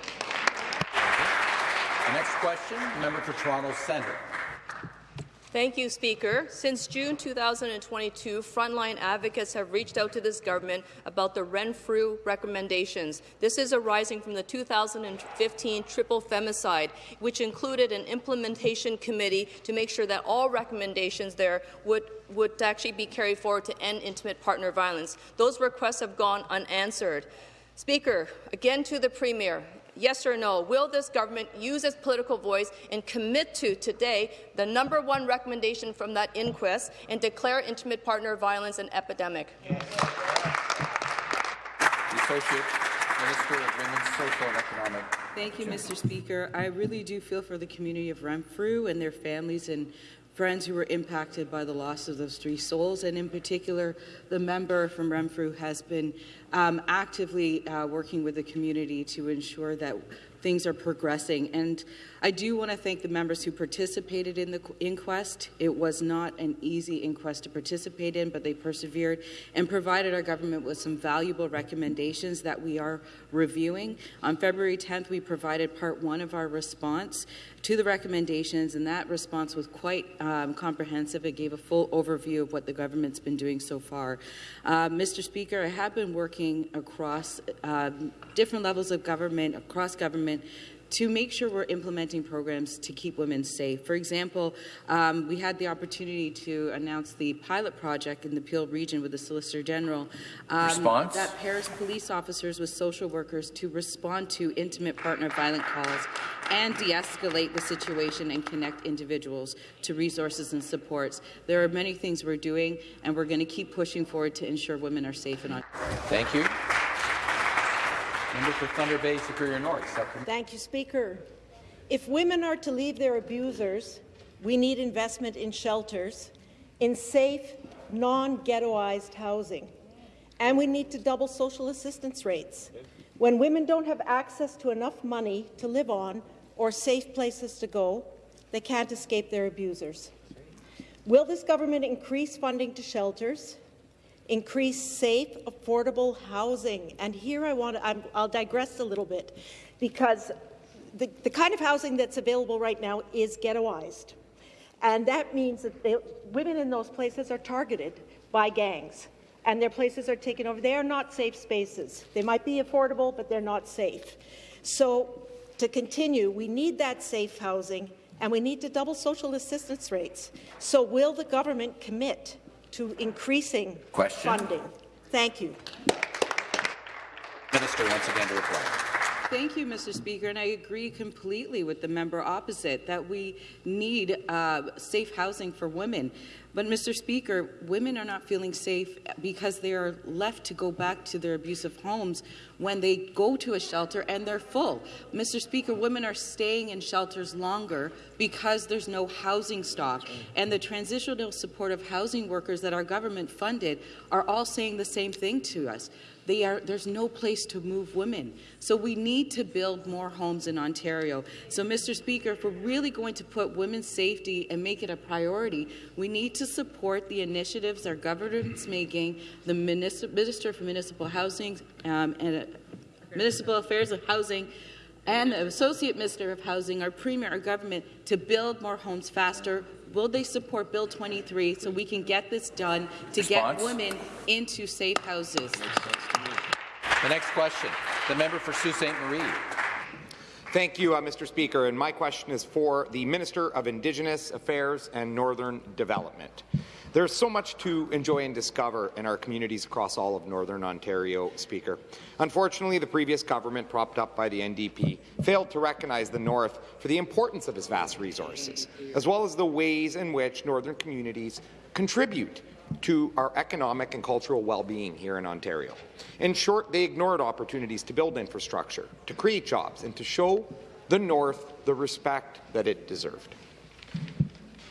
The next question, member for Toronto Centre. Thank you, Speaker. Since June 2022, frontline advocates have reached out to this government about the Renfrew recommendations. This is arising from the 2015 triple femicide, which included an implementation committee to make sure that all recommendations there would, would actually be carried forward to end intimate partner violence. Those requests have gone unanswered. Speaker, again to the Premier, yes or no, will this government use its political voice and commit to today the number one recommendation from that inquest and declare intimate partner violence an epidemic? The Associate Minister of Women's Social and Economic Thank you, Mr. Speaker. I really do feel for the community of Renfrew and their families and friends who were impacted by the loss of those three souls, and in particular, the member from Renfrew has been um, actively uh, working with the community to ensure that things are progressing. And I do want to thank the members who participated in the inquest. It was not an easy inquest to participate in, but they persevered and provided our government with some valuable recommendations that we are reviewing. On February 10th, we provided part one of our response to the recommendations, and that response was quite um, comprehensive. It gave a full overview of what the government's been doing so far. Uh, Mr. Speaker, I have been working across um, different levels of government, across government, to make sure we're implementing programs to keep women safe. For example, um, we had the opportunity to announce the pilot project in the Peel region with the Solicitor General um, Response? that pairs police officers with social workers to respond to intimate partner violent calls and de-escalate the situation and connect individuals to resources and supports. There are many things we're doing, and we're going to keep pushing forward to ensure women are safe and on. Thank you. Member for Thunder Bay Superior North. Thank you, Speaker. If women are to leave their abusers, we need investment in shelters, in safe, non-ghettoized housing, and we need to double social assistance rates. When women don't have access to enough money to live on or safe places to go, they can't escape their abusers. Will this government increase funding to shelters, increase safe, affordable housing. And here I want to, I'm, I'll digress a little bit, because the, the kind of housing that's available right now is ghettoized. And that means that they, women in those places are targeted by gangs, and their places are taken over. They are not safe spaces. They might be affordable, but they're not safe. So to continue, we need that safe housing, and we need to double social assistance rates. So will the government commit to increasing Question. funding. Thank you. Minister once again to reply. Thank you, Mr. Speaker, and I agree completely with the member opposite that we need uh, safe housing for women. But, Mr. Speaker, women are not feeling safe because they are left to go back to their abusive homes when they go to a shelter and they're full. Mr. Speaker, women are staying in shelters longer because there's no housing stock. And the transitional supportive housing workers that our government funded are all saying the same thing to us. They are, there's no place to move women. So we need to build more homes in Ontario. So, Mr. Speaker, if we're really going to put women's safety and make it a priority, we need to support the initiatives our government's making, the Minister for Municipal Housing um, and uh, Municipal Affairs of Housing, and the Associate Minister of Housing, our Premier, our government, to build more homes faster. Will they support Bill 23 so we can get this done to Response. get women into safe houses? The next question, the member for Sault Ste. Marie. Thank you, uh, Mr. Speaker. And my question is for the Minister of Indigenous Affairs and Northern Development. There's so much to enjoy and discover in our communities across all of Northern Ontario, Speaker. Unfortunately, the previous government, propped up by the NDP, failed to recognize the North for the importance of its vast resources, as well as the ways in which Northern communities contribute to our economic and cultural well-being here in Ontario. In short, they ignored opportunities to build infrastructure, to create jobs, and to show the North the respect that it deserved.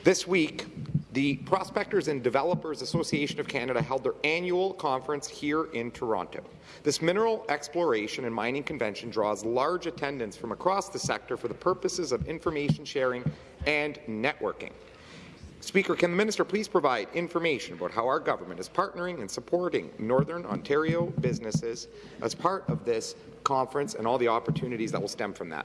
This week, the Prospectors and Developers Association of Canada held their annual conference here in Toronto. This mineral exploration and mining convention draws large attendance from across the sector for the purposes of information sharing and networking. Speaker, can the minister please provide information about how our government is partnering and supporting Northern Ontario businesses as part of this conference and all the opportunities that will stem from that?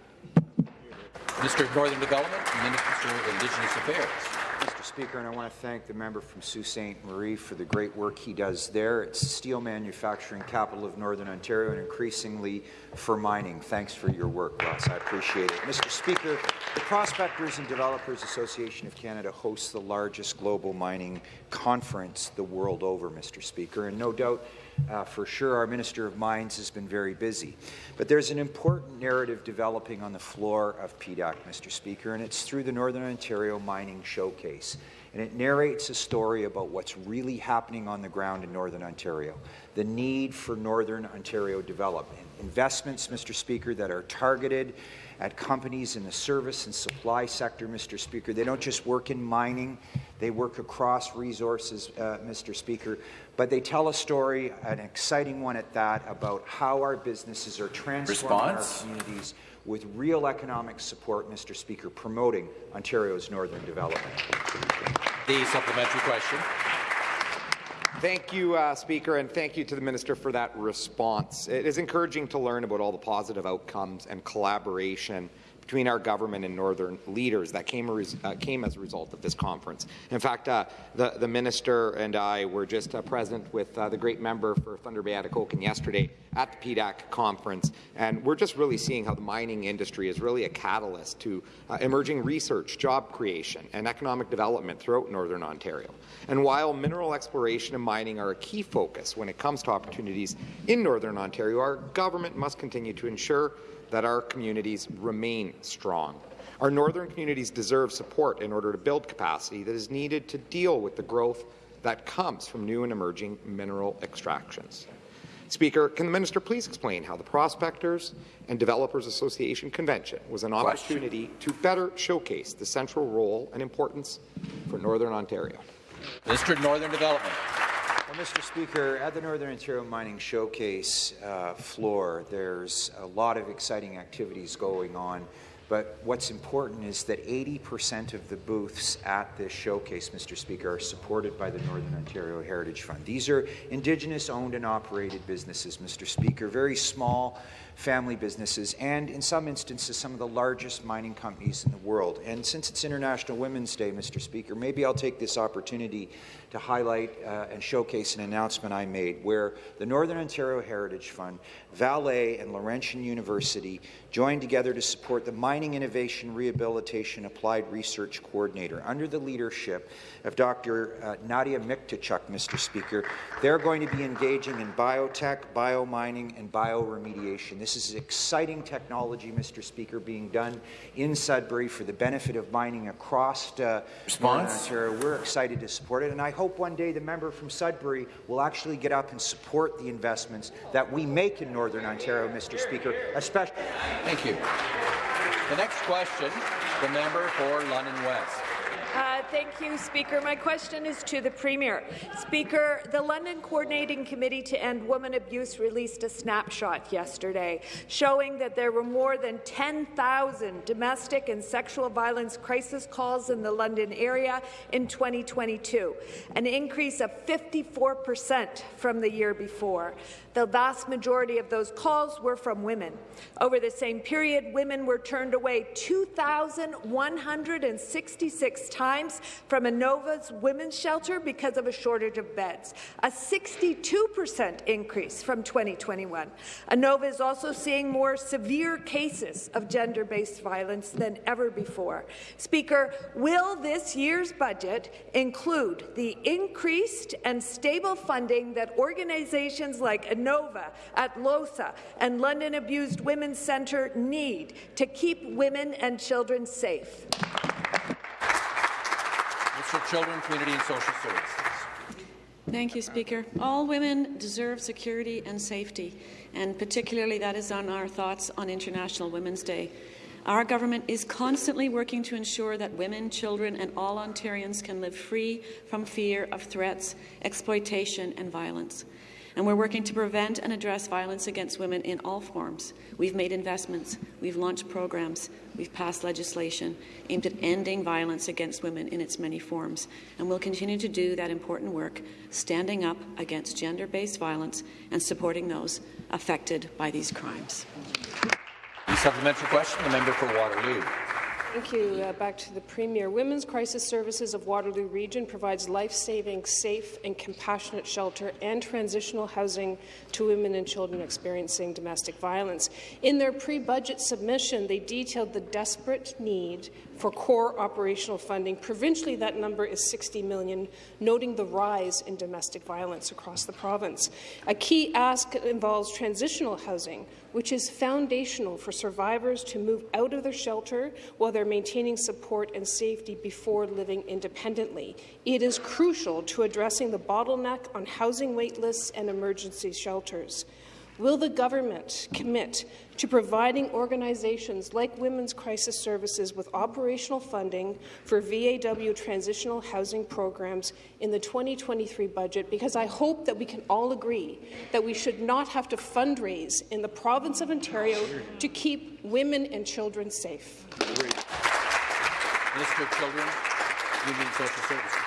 Minister of Northern Development Minister of Indigenous Affairs. Mr. Speaker, and I want to thank the member from Sault Ste. Marie for the great work he does there. It's steel manufacturing capital of Northern Ontario and increasingly for mining. Thanks for your work, Ross. I appreciate it. Mr. Speaker, the Prospectors and Developers Association of Canada hosts the largest global mining conference the world over, Mr. Speaker, and no doubt uh, for sure, our Minister of Mines has been very busy. But there's an important narrative developing on the floor of PDAC, Mr. Speaker, and it's through the Northern Ontario Mining Showcase. And it narrates a story about what's really happening on the ground in Northern Ontario, the need for Northern Ontario development, investments, Mr. Speaker, that are targeted at companies in the service and supply sector, Mr. Speaker. They don't just work in mining, they work across resources, uh, Mr. Speaker, but they tell a story, an exciting one at that, about how our businesses are transforming Response? our communities with real economic support, Mr. Speaker, promoting Ontario's northern development. The supplementary question. Thank you, uh, Speaker, and thank you to the Minister for that response. It is encouraging to learn about all the positive outcomes and collaboration between our government and northern leaders that came, uh, came as a result of this conference. In fact, uh, the, the, minister and I were just uh, present with uh, the great member for Thunder Bay Atikokan yesterday at the PDAC conference, and we're just really seeing how the mining industry is really a catalyst to uh, emerging research, job creation, and economic development throughout northern Ontario. And while mineral exploration and mining are a key focus when it comes to opportunities in northern Ontario, our government must continue to ensure that our communities remain strong. Our northern communities deserve support in order to build capacity that is needed to deal with the growth that comes from new and emerging mineral extractions. Speaker, can the minister please explain how the Prospectors and Developers Association Convention was an opportunity to better showcase the central role and importance for Northern Ontario? Minister of Northern Development. Mr. Speaker, at the Northern Ontario Mining Showcase uh, floor, there's a lot of exciting activities going on. But what's important is that 80% of the booths at this showcase, Mr. Speaker, are supported by the Northern Ontario Heritage Fund. These are Indigenous owned and operated businesses, Mr. Speaker, very small family businesses, and in some instances, some of the largest mining companies in the world. And since it's International Women's Day, Mr. Speaker, maybe I'll take this opportunity to highlight uh, and showcase an announcement I made where the Northern Ontario Heritage Fund, Vale, and Laurentian University joined together to support the Mining Innovation Rehabilitation Applied Research Coordinator under the leadership of Dr. Uh, Nadia Mykytczuk, Mr. Speaker. They're going to be engaging in biotech, biomining, and bioremediation. This is exciting technology, Mr. Speaker, being done in Sudbury for the benefit of mining across uh? Ontario. We're excited to support it, and I hope one day the member from Sudbury will actually get up and support the investments that we make in Northern Ontario, Mr. Speaker, especially. Thank you. The next question, the member for London West. Uh, thank you, Speaker. My question is to the Premier. Speaker, the London Coordinating Committee to End Women Abuse released a snapshot yesterday showing that there were more than 10,000 domestic and sexual violence crisis calls in the London area in 2022, an increase of 54 percent from the year before. The vast majority of those calls were from women. Over the same period, women were turned away 2,166 times from Anova's women's shelter because of a shortage of beds, a 62% increase from 2021. Anova is also seeing more severe cases of gender-based violence than ever before. Speaker, will this year's budget include the increased and stable funding that organizations like ANOVA, Atlohsa and London Abused Women's Centre need to keep women and children safe? Children, Community and Social Services. Thank you, Speaker. All women deserve security and safety, and particularly that is on our thoughts on International Women's Day. Our government is constantly working to ensure that women, children and all Ontarians can live free from fear of threats, exploitation and violence. And we're working to prevent and address violence against women in all forms. We've made investments, we've launched programs, we've passed legislation aimed at ending violence against women in its many forms. And we'll continue to do that important work, standing up against gender-based violence and supporting those affected by these crimes. The supplementary question, the member for Waterloo. Thank you. Uh, back to the Premier. Women's Crisis Services of Waterloo Region provides life-saving, safe and compassionate shelter and transitional housing to women and children experiencing domestic violence. In their pre-budget submission, they detailed the desperate need for core operational funding. Provincially, that number is 60 million, noting the rise in domestic violence across the province. A key ask involves transitional housing, which is foundational for survivors to move out of their shelter while they're maintaining support and safety before living independently. It is crucial to addressing the bottleneck on housing waitlists and emergency shelters. Will the government commit to providing organizations like Women's Crisis Services with operational funding for VAW transitional housing programs in the 2023 budget? Because I hope that we can all agree that we should not have to fundraise in the province of Ontario to keep women and children safe. Children, Social Services.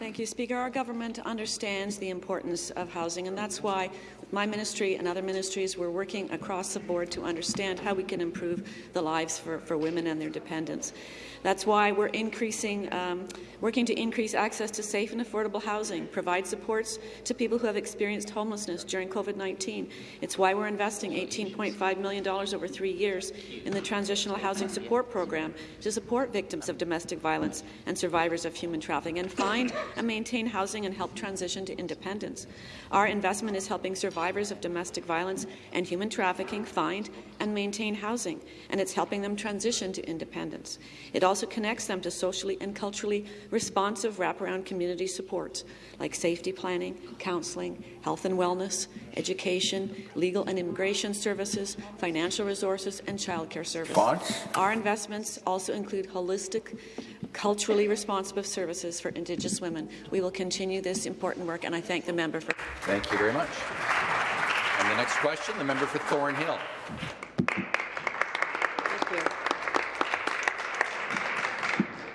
Thank you, Speaker. Our government understands the importance of housing, and that's why my ministry and other ministries we're working across the board to understand how we can improve the lives for, for women and their dependents. That's why we're increasing, um, working to increase access to safe and affordable housing, provide supports to people who have experienced homelessness during COVID-19. It's why we're investing $18.5 million over three years in the Transitional Housing Support Program to support victims of domestic violence and survivors of human trafficking and find and maintain housing and help transition to independence. Our investment is helping survivors of domestic violence and human trafficking find and maintain housing, and it's helping them transition to independence. It also connects them to socially and culturally responsive wraparound community supports like safety planning, counselling, health and wellness, education, legal and immigration services, financial resources, and childcare services. Fonts. Our investments also include holistic, culturally responsive services for Indigenous women. We will continue this important work, and I thank the member for. Thank you very much. And the next question, the member for Thornhill.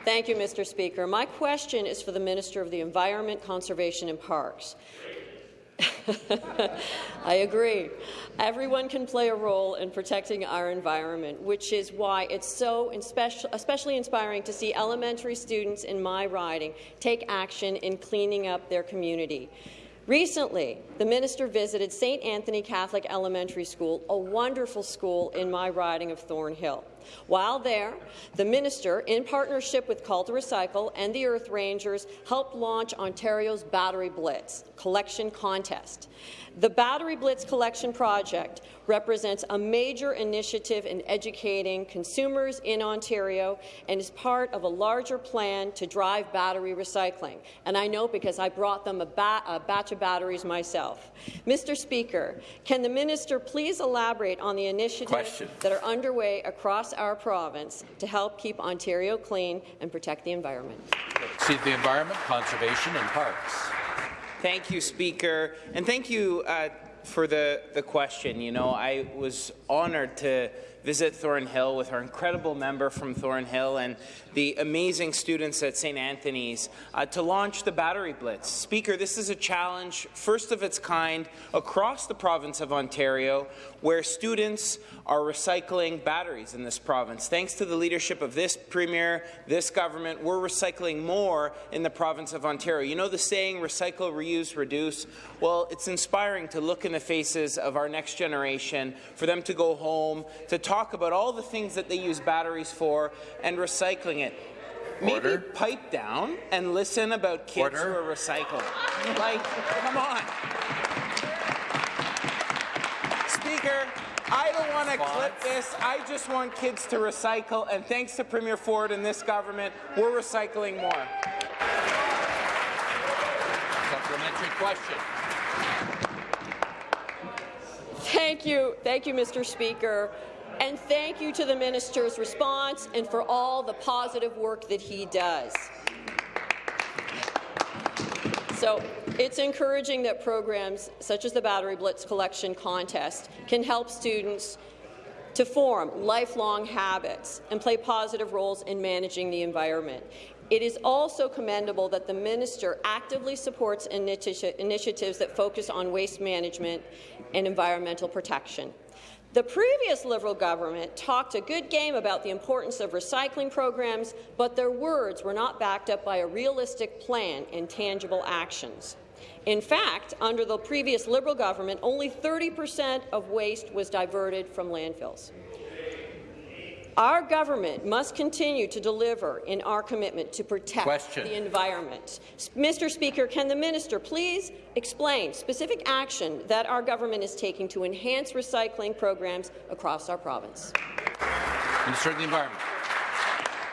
Thank you, Mr. Speaker. My question is for the Minister of the Environment, Conservation and Parks. I agree. Everyone can play a role in protecting our environment, which is why it's so especially inspiring to see elementary students in my riding take action in cleaning up their community. Recently, the minister visited St. Anthony Catholic Elementary School, a wonderful school in my riding of Thornhill. While there, the minister, in partnership with Call to Recycle and the Earth Rangers, helped launch Ontario's Battery Blitz collection contest. The Battery Blitz collection project represents a major initiative in educating consumers in Ontario and is part of a larger plan to drive battery recycling. And I know because I brought them a, ba a batch of batteries myself. Mr. Speaker, can the minister please elaborate on the initiatives Question. that are underway across our province to help keep Ontario clean and protect the environment? See the environment, conservation and parks. Thank you, Speaker, and thank you uh, for the, the question. You know, I was honoured to visit Thornhill with our incredible member from Thornhill and the amazing students at St. Anthony's uh, to launch the Battery Blitz. Speaker, this is a challenge, first of its kind, across the province of Ontario, where students are recycling batteries in this province. Thanks to the leadership of this Premier, this government, we're recycling more in the province of Ontario. You know the saying, recycle, reuse, reduce? Well, it's inspiring to look in the faces of our next generation, for them to go home, to talk about all the things that they use batteries for, and recycling it. Maybe Order. pipe down and listen about kids Order. who are recycling. Like, come on. Speaker, I don't want to clip this. I just want kids to recycle, and thanks to Premier Ford and this government, we're recycling more. Supplementary question. Thank you. Thank you, Mr. Speaker. And thank you to the minister's response and for all the positive work that he does. So it's encouraging that programs such as the Battery Blitz Collection Contest can help students to form lifelong habits and play positive roles in managing the environment. It is also commendable that the minister actively supports initi initiatives that focus on waste management and environmental protection. The previous Liberal government talked a good game about the importance of recycling programs, but their words were not backed up by a realistic plan and tangible actions. In fact, under the previous Liberal government, only 30 per cent of waste was diverted from landfills. Our government must continue to deliver in our commitment to protect Question. the environment. Mr. Speaker, can the minister please explain specific action that our government is taking to enhance recycling programs across our province? Minister of the Environment.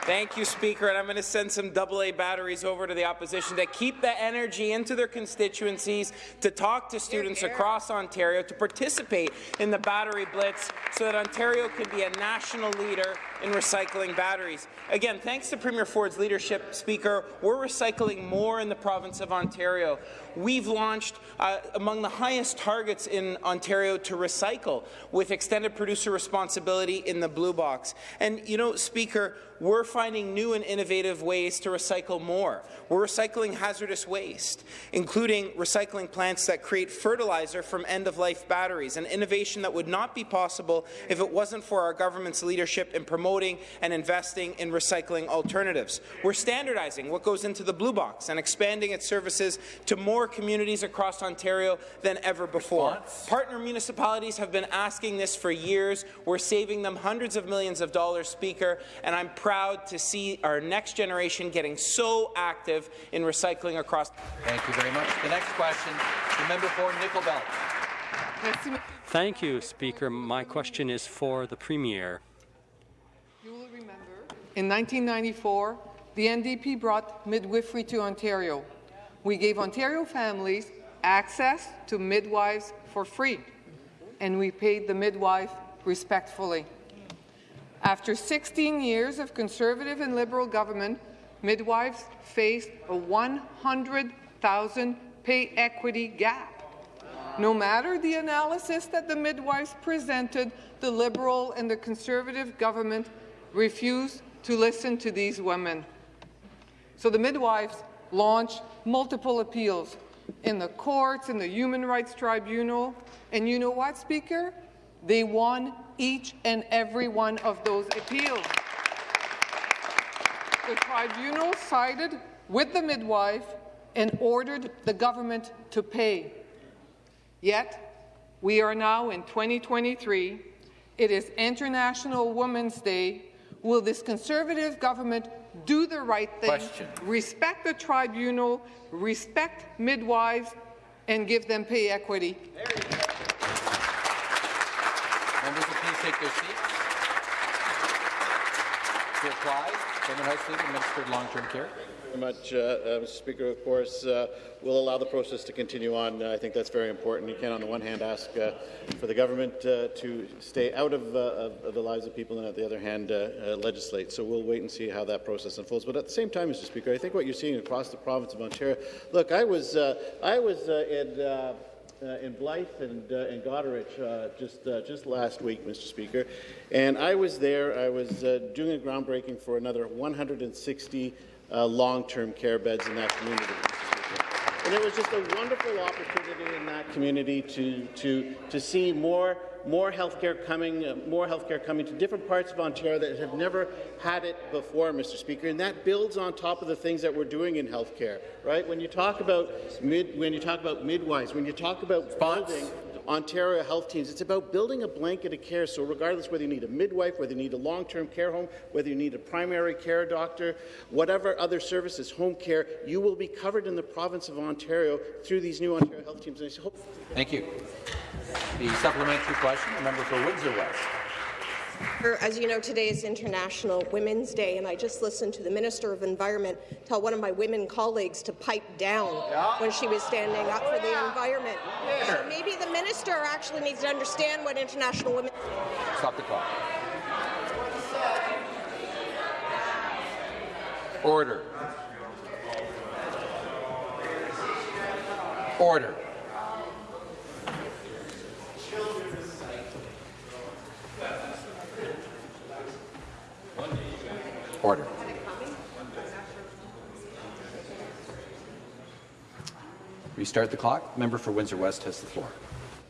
Thank you, Speaker. And I'm going to send some AA batteries over to the opposition to keep the energy into their constituencies, to talk to students across Ontario, to participate in the battery blitz so that Ontario can be a national leader in recycling batteries. Again, thanks to Premier Ford's leadership, Speaker, we're recycling more in the province of Ontario. We've launched uh, among the highest targets in Ontario to recycle with extended producer responsibility in the blue box. And, you know, Speaker, we're finding new and innovative ways to recycle more. We're recycling hazardous waste, including recycling plants that create fertilizer from end-of-life batteries, an innovation that would not be possible if it wasn't for our government's leadership in promoting and investing in recycling alternatives. We're standardizing what goes into the blue box and expanding its services to more communities across Ontario than ever before. Partner municipalities have been asking this for years. We're saving them hundreds of millions of dollars, Speaker, and I'm proud to see our next generation getting so active in recycling across. Thank you very much. The next question, the member for Nickel Belt. Thank you, Speaker. My question is for the Premier. You will remember, in 1994, the NDP brought midwifery to Ontario. We gave Ontario families access to midwives for free, and we paid the midwife respectfully. After 16 years of Conservative and Liberal government, midwives faced a 100,000 pay equity gap. No matter the analysis that the midwives presented, the Liberal and the Conservative government refused to listen to these women. So the midwives launched multiple appeals in the courts, in the Human Rights Tribunal, and you know what, Speaker? They won each and every one of those appeals. The tribunal sided with the midwife and ordered the government to pay. Yet, we are now in 2023. It is International Women's Day. Will this Conservative government do the right thing, Question. respect the tribunal, respect midwives, and give them pay equity? Members will please take their seats. To Government House Leader, Minister of Long-Term Care. Much, uh, Mr. Speaker. Of course, uh, we'll allow the process to continue on. I think that's very important. You can, on the one hand, ask uh, for the government uh, to stay out of, uh, of, of the lives of people, and on the other hand, legislate. So we'll wait and see how that process unfolds. But at the same time, Mr. Speaker, I think what you're seeing across the province of Ontario. Look, I was I was in uh, in Blyth and, uh, Goderich uh, just, uh, just last week, Mr. Speaker, and I was there. I was uh, doing a groundbreaking for another 160 uh, long-term care beds in that community. And it was just a wonderful opportunity in that community to, to, to see more more healthcare coming, uh, more healthcare coming to different parts of Ontario that have never had it before, Mr. Speaker, and that builds on top of the things that we're doing in healthcare, right? When you talk about mid, when you talk about midwives, when you talk about building Ontario health teams. It's about building a blanket of care. So regardless whether you need a midwife, whether you need a long-term care home, whether you need a primary care doctor, whatever other services, home care, you will be covered in the province of Ontario through these new Ontario health teams. I hope Thank you. The supplementary question, the member for Windsor West. As you know, today is International Women's Day, and I just listened to the Minister of Environment tell one of my women colleagues to pipe down yeah. when she was standing up for the environment. Yeah. So maybe the minister actually needs to understand what International Women. Stop the clock. Order. Order. Order. Restart the clock. Member for Windsor West has the floor.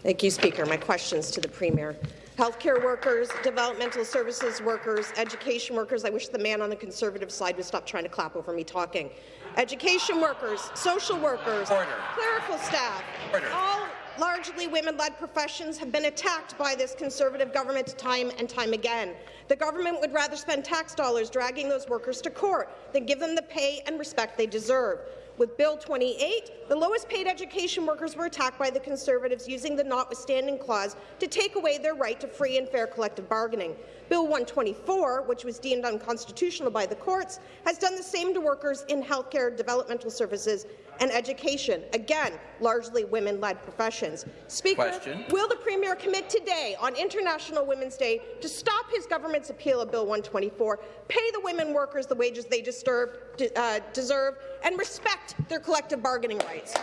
Thank you, Speaker. My questions to the Premier. Healthcare workers, developmental services workers, education workers. I wish the man on the Conservative side would stop trying to clap over me talking. Education workers, social workers, Order. clerical staff, Order. all largely women-led professions have been attacked by this Conservative government time and time again. The government would rather spend tax dollars dragging those workers to court than give them the pay and respect they deserve. With Bill 28, the lowest paid education workers were attacked by the Conservatives using the notwithstanding clause to take away their right to free and fair collective bargaining. Bill 124, which was deemed unconstitutional by the courts, has done the same to workers in healthcare, developmental services and education, again, largely women-led professions. Speaker, Question. will the Premier commit today on International Women's Day to stop his government's appeal of Bill 124, pay the women workers the wages they deserve, uh, deserve and respect their collective bargaining rights?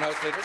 House Leader.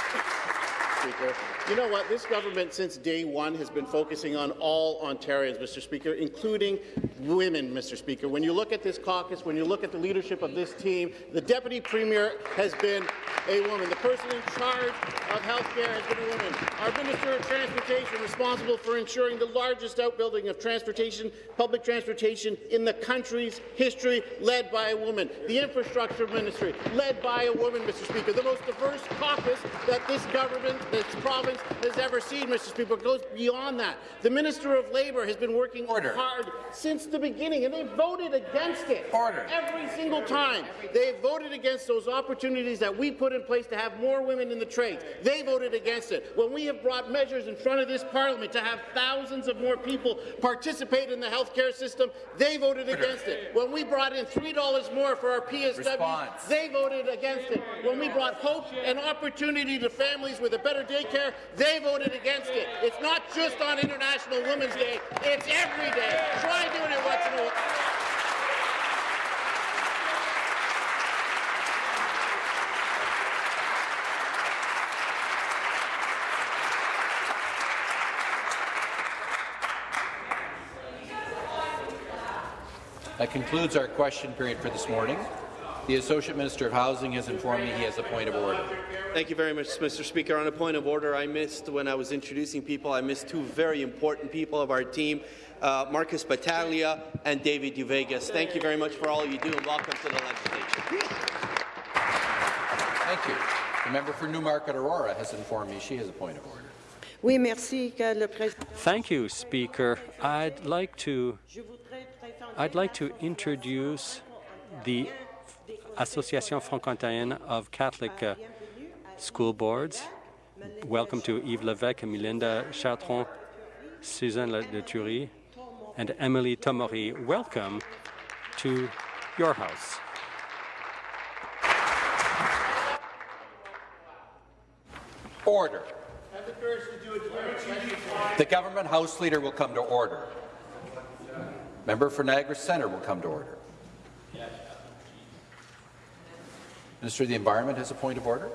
Speaker. You know what? This government, since day one, has been focusing on all Ontarians, Mr. Speaker, including women, Mr. Speaker. When you look at this caucus, when you look at the leadership of this team, the Deputy Premier has been a woman. The person in charge of health care has been a woman. Our Minister of Transportation, responsible for ensuring the largest outbuilding of transportation, public transportation in the country's history, led by a woman. The Infrastructure Ministry, led by a woman, Mr. Speaker. The most diverse caucus that this government, this province, has ever seen, Mr. Speaker. It goes beyond that. The Minister of Labour has been working Order. hard since the beginning, and they voted against it. Order. Every single time. They voted against those opportunities that we put in place to have more women in the trades. They voted against it. When we have brought measures in front of this parliament to have thousands of more people participate in the health care system, they voted Order. against it. When we brought in $3 more for our PSWs, Response. they voted against it. When we brought hope and opportunity to families with a better daycare, they voted against it. It's not just on International Women's Day, it's every day. Try doing it once in a while. That concludes our question period for this morning. The Associate Minister of Housing has informed me he has a point of order. Thank you very much, Mr. Speaker. On a point of order, I missed when I was introducing people, I missed two very important people of our team, uh, Marcus Battaglia and David Uvegas. Thank you very much for all you do, and welcome to the legislature. Thank you. The member for Newmarket Aurora has informed me she has a point of order. Oui, merci, le Thank you, Speaker. I'd like to I'd like to introduce the Association Franco-Ontarienne of Catholic uh, School Boards. Welcome to Yves Levesque, Melinda Chartrand, Suzanne Thury, and Emily Tomori. Welcome to your house. Order. The government House Leader will come to order. Member for Niagara Centre will come to order. Minister of the Environment has a point of order.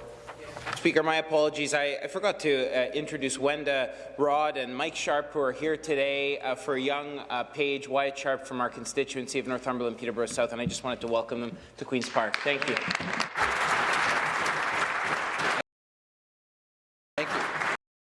Speaker, my apologies. I, I forgot to uh, introduce Wenda Rod and Mike Sharp, who are here today uh, for young uh, Page Wyatt Sharp from our constituency of Northumberland, Peterborough South, and I just wanted to welcome them to Queen's Park. Thank you.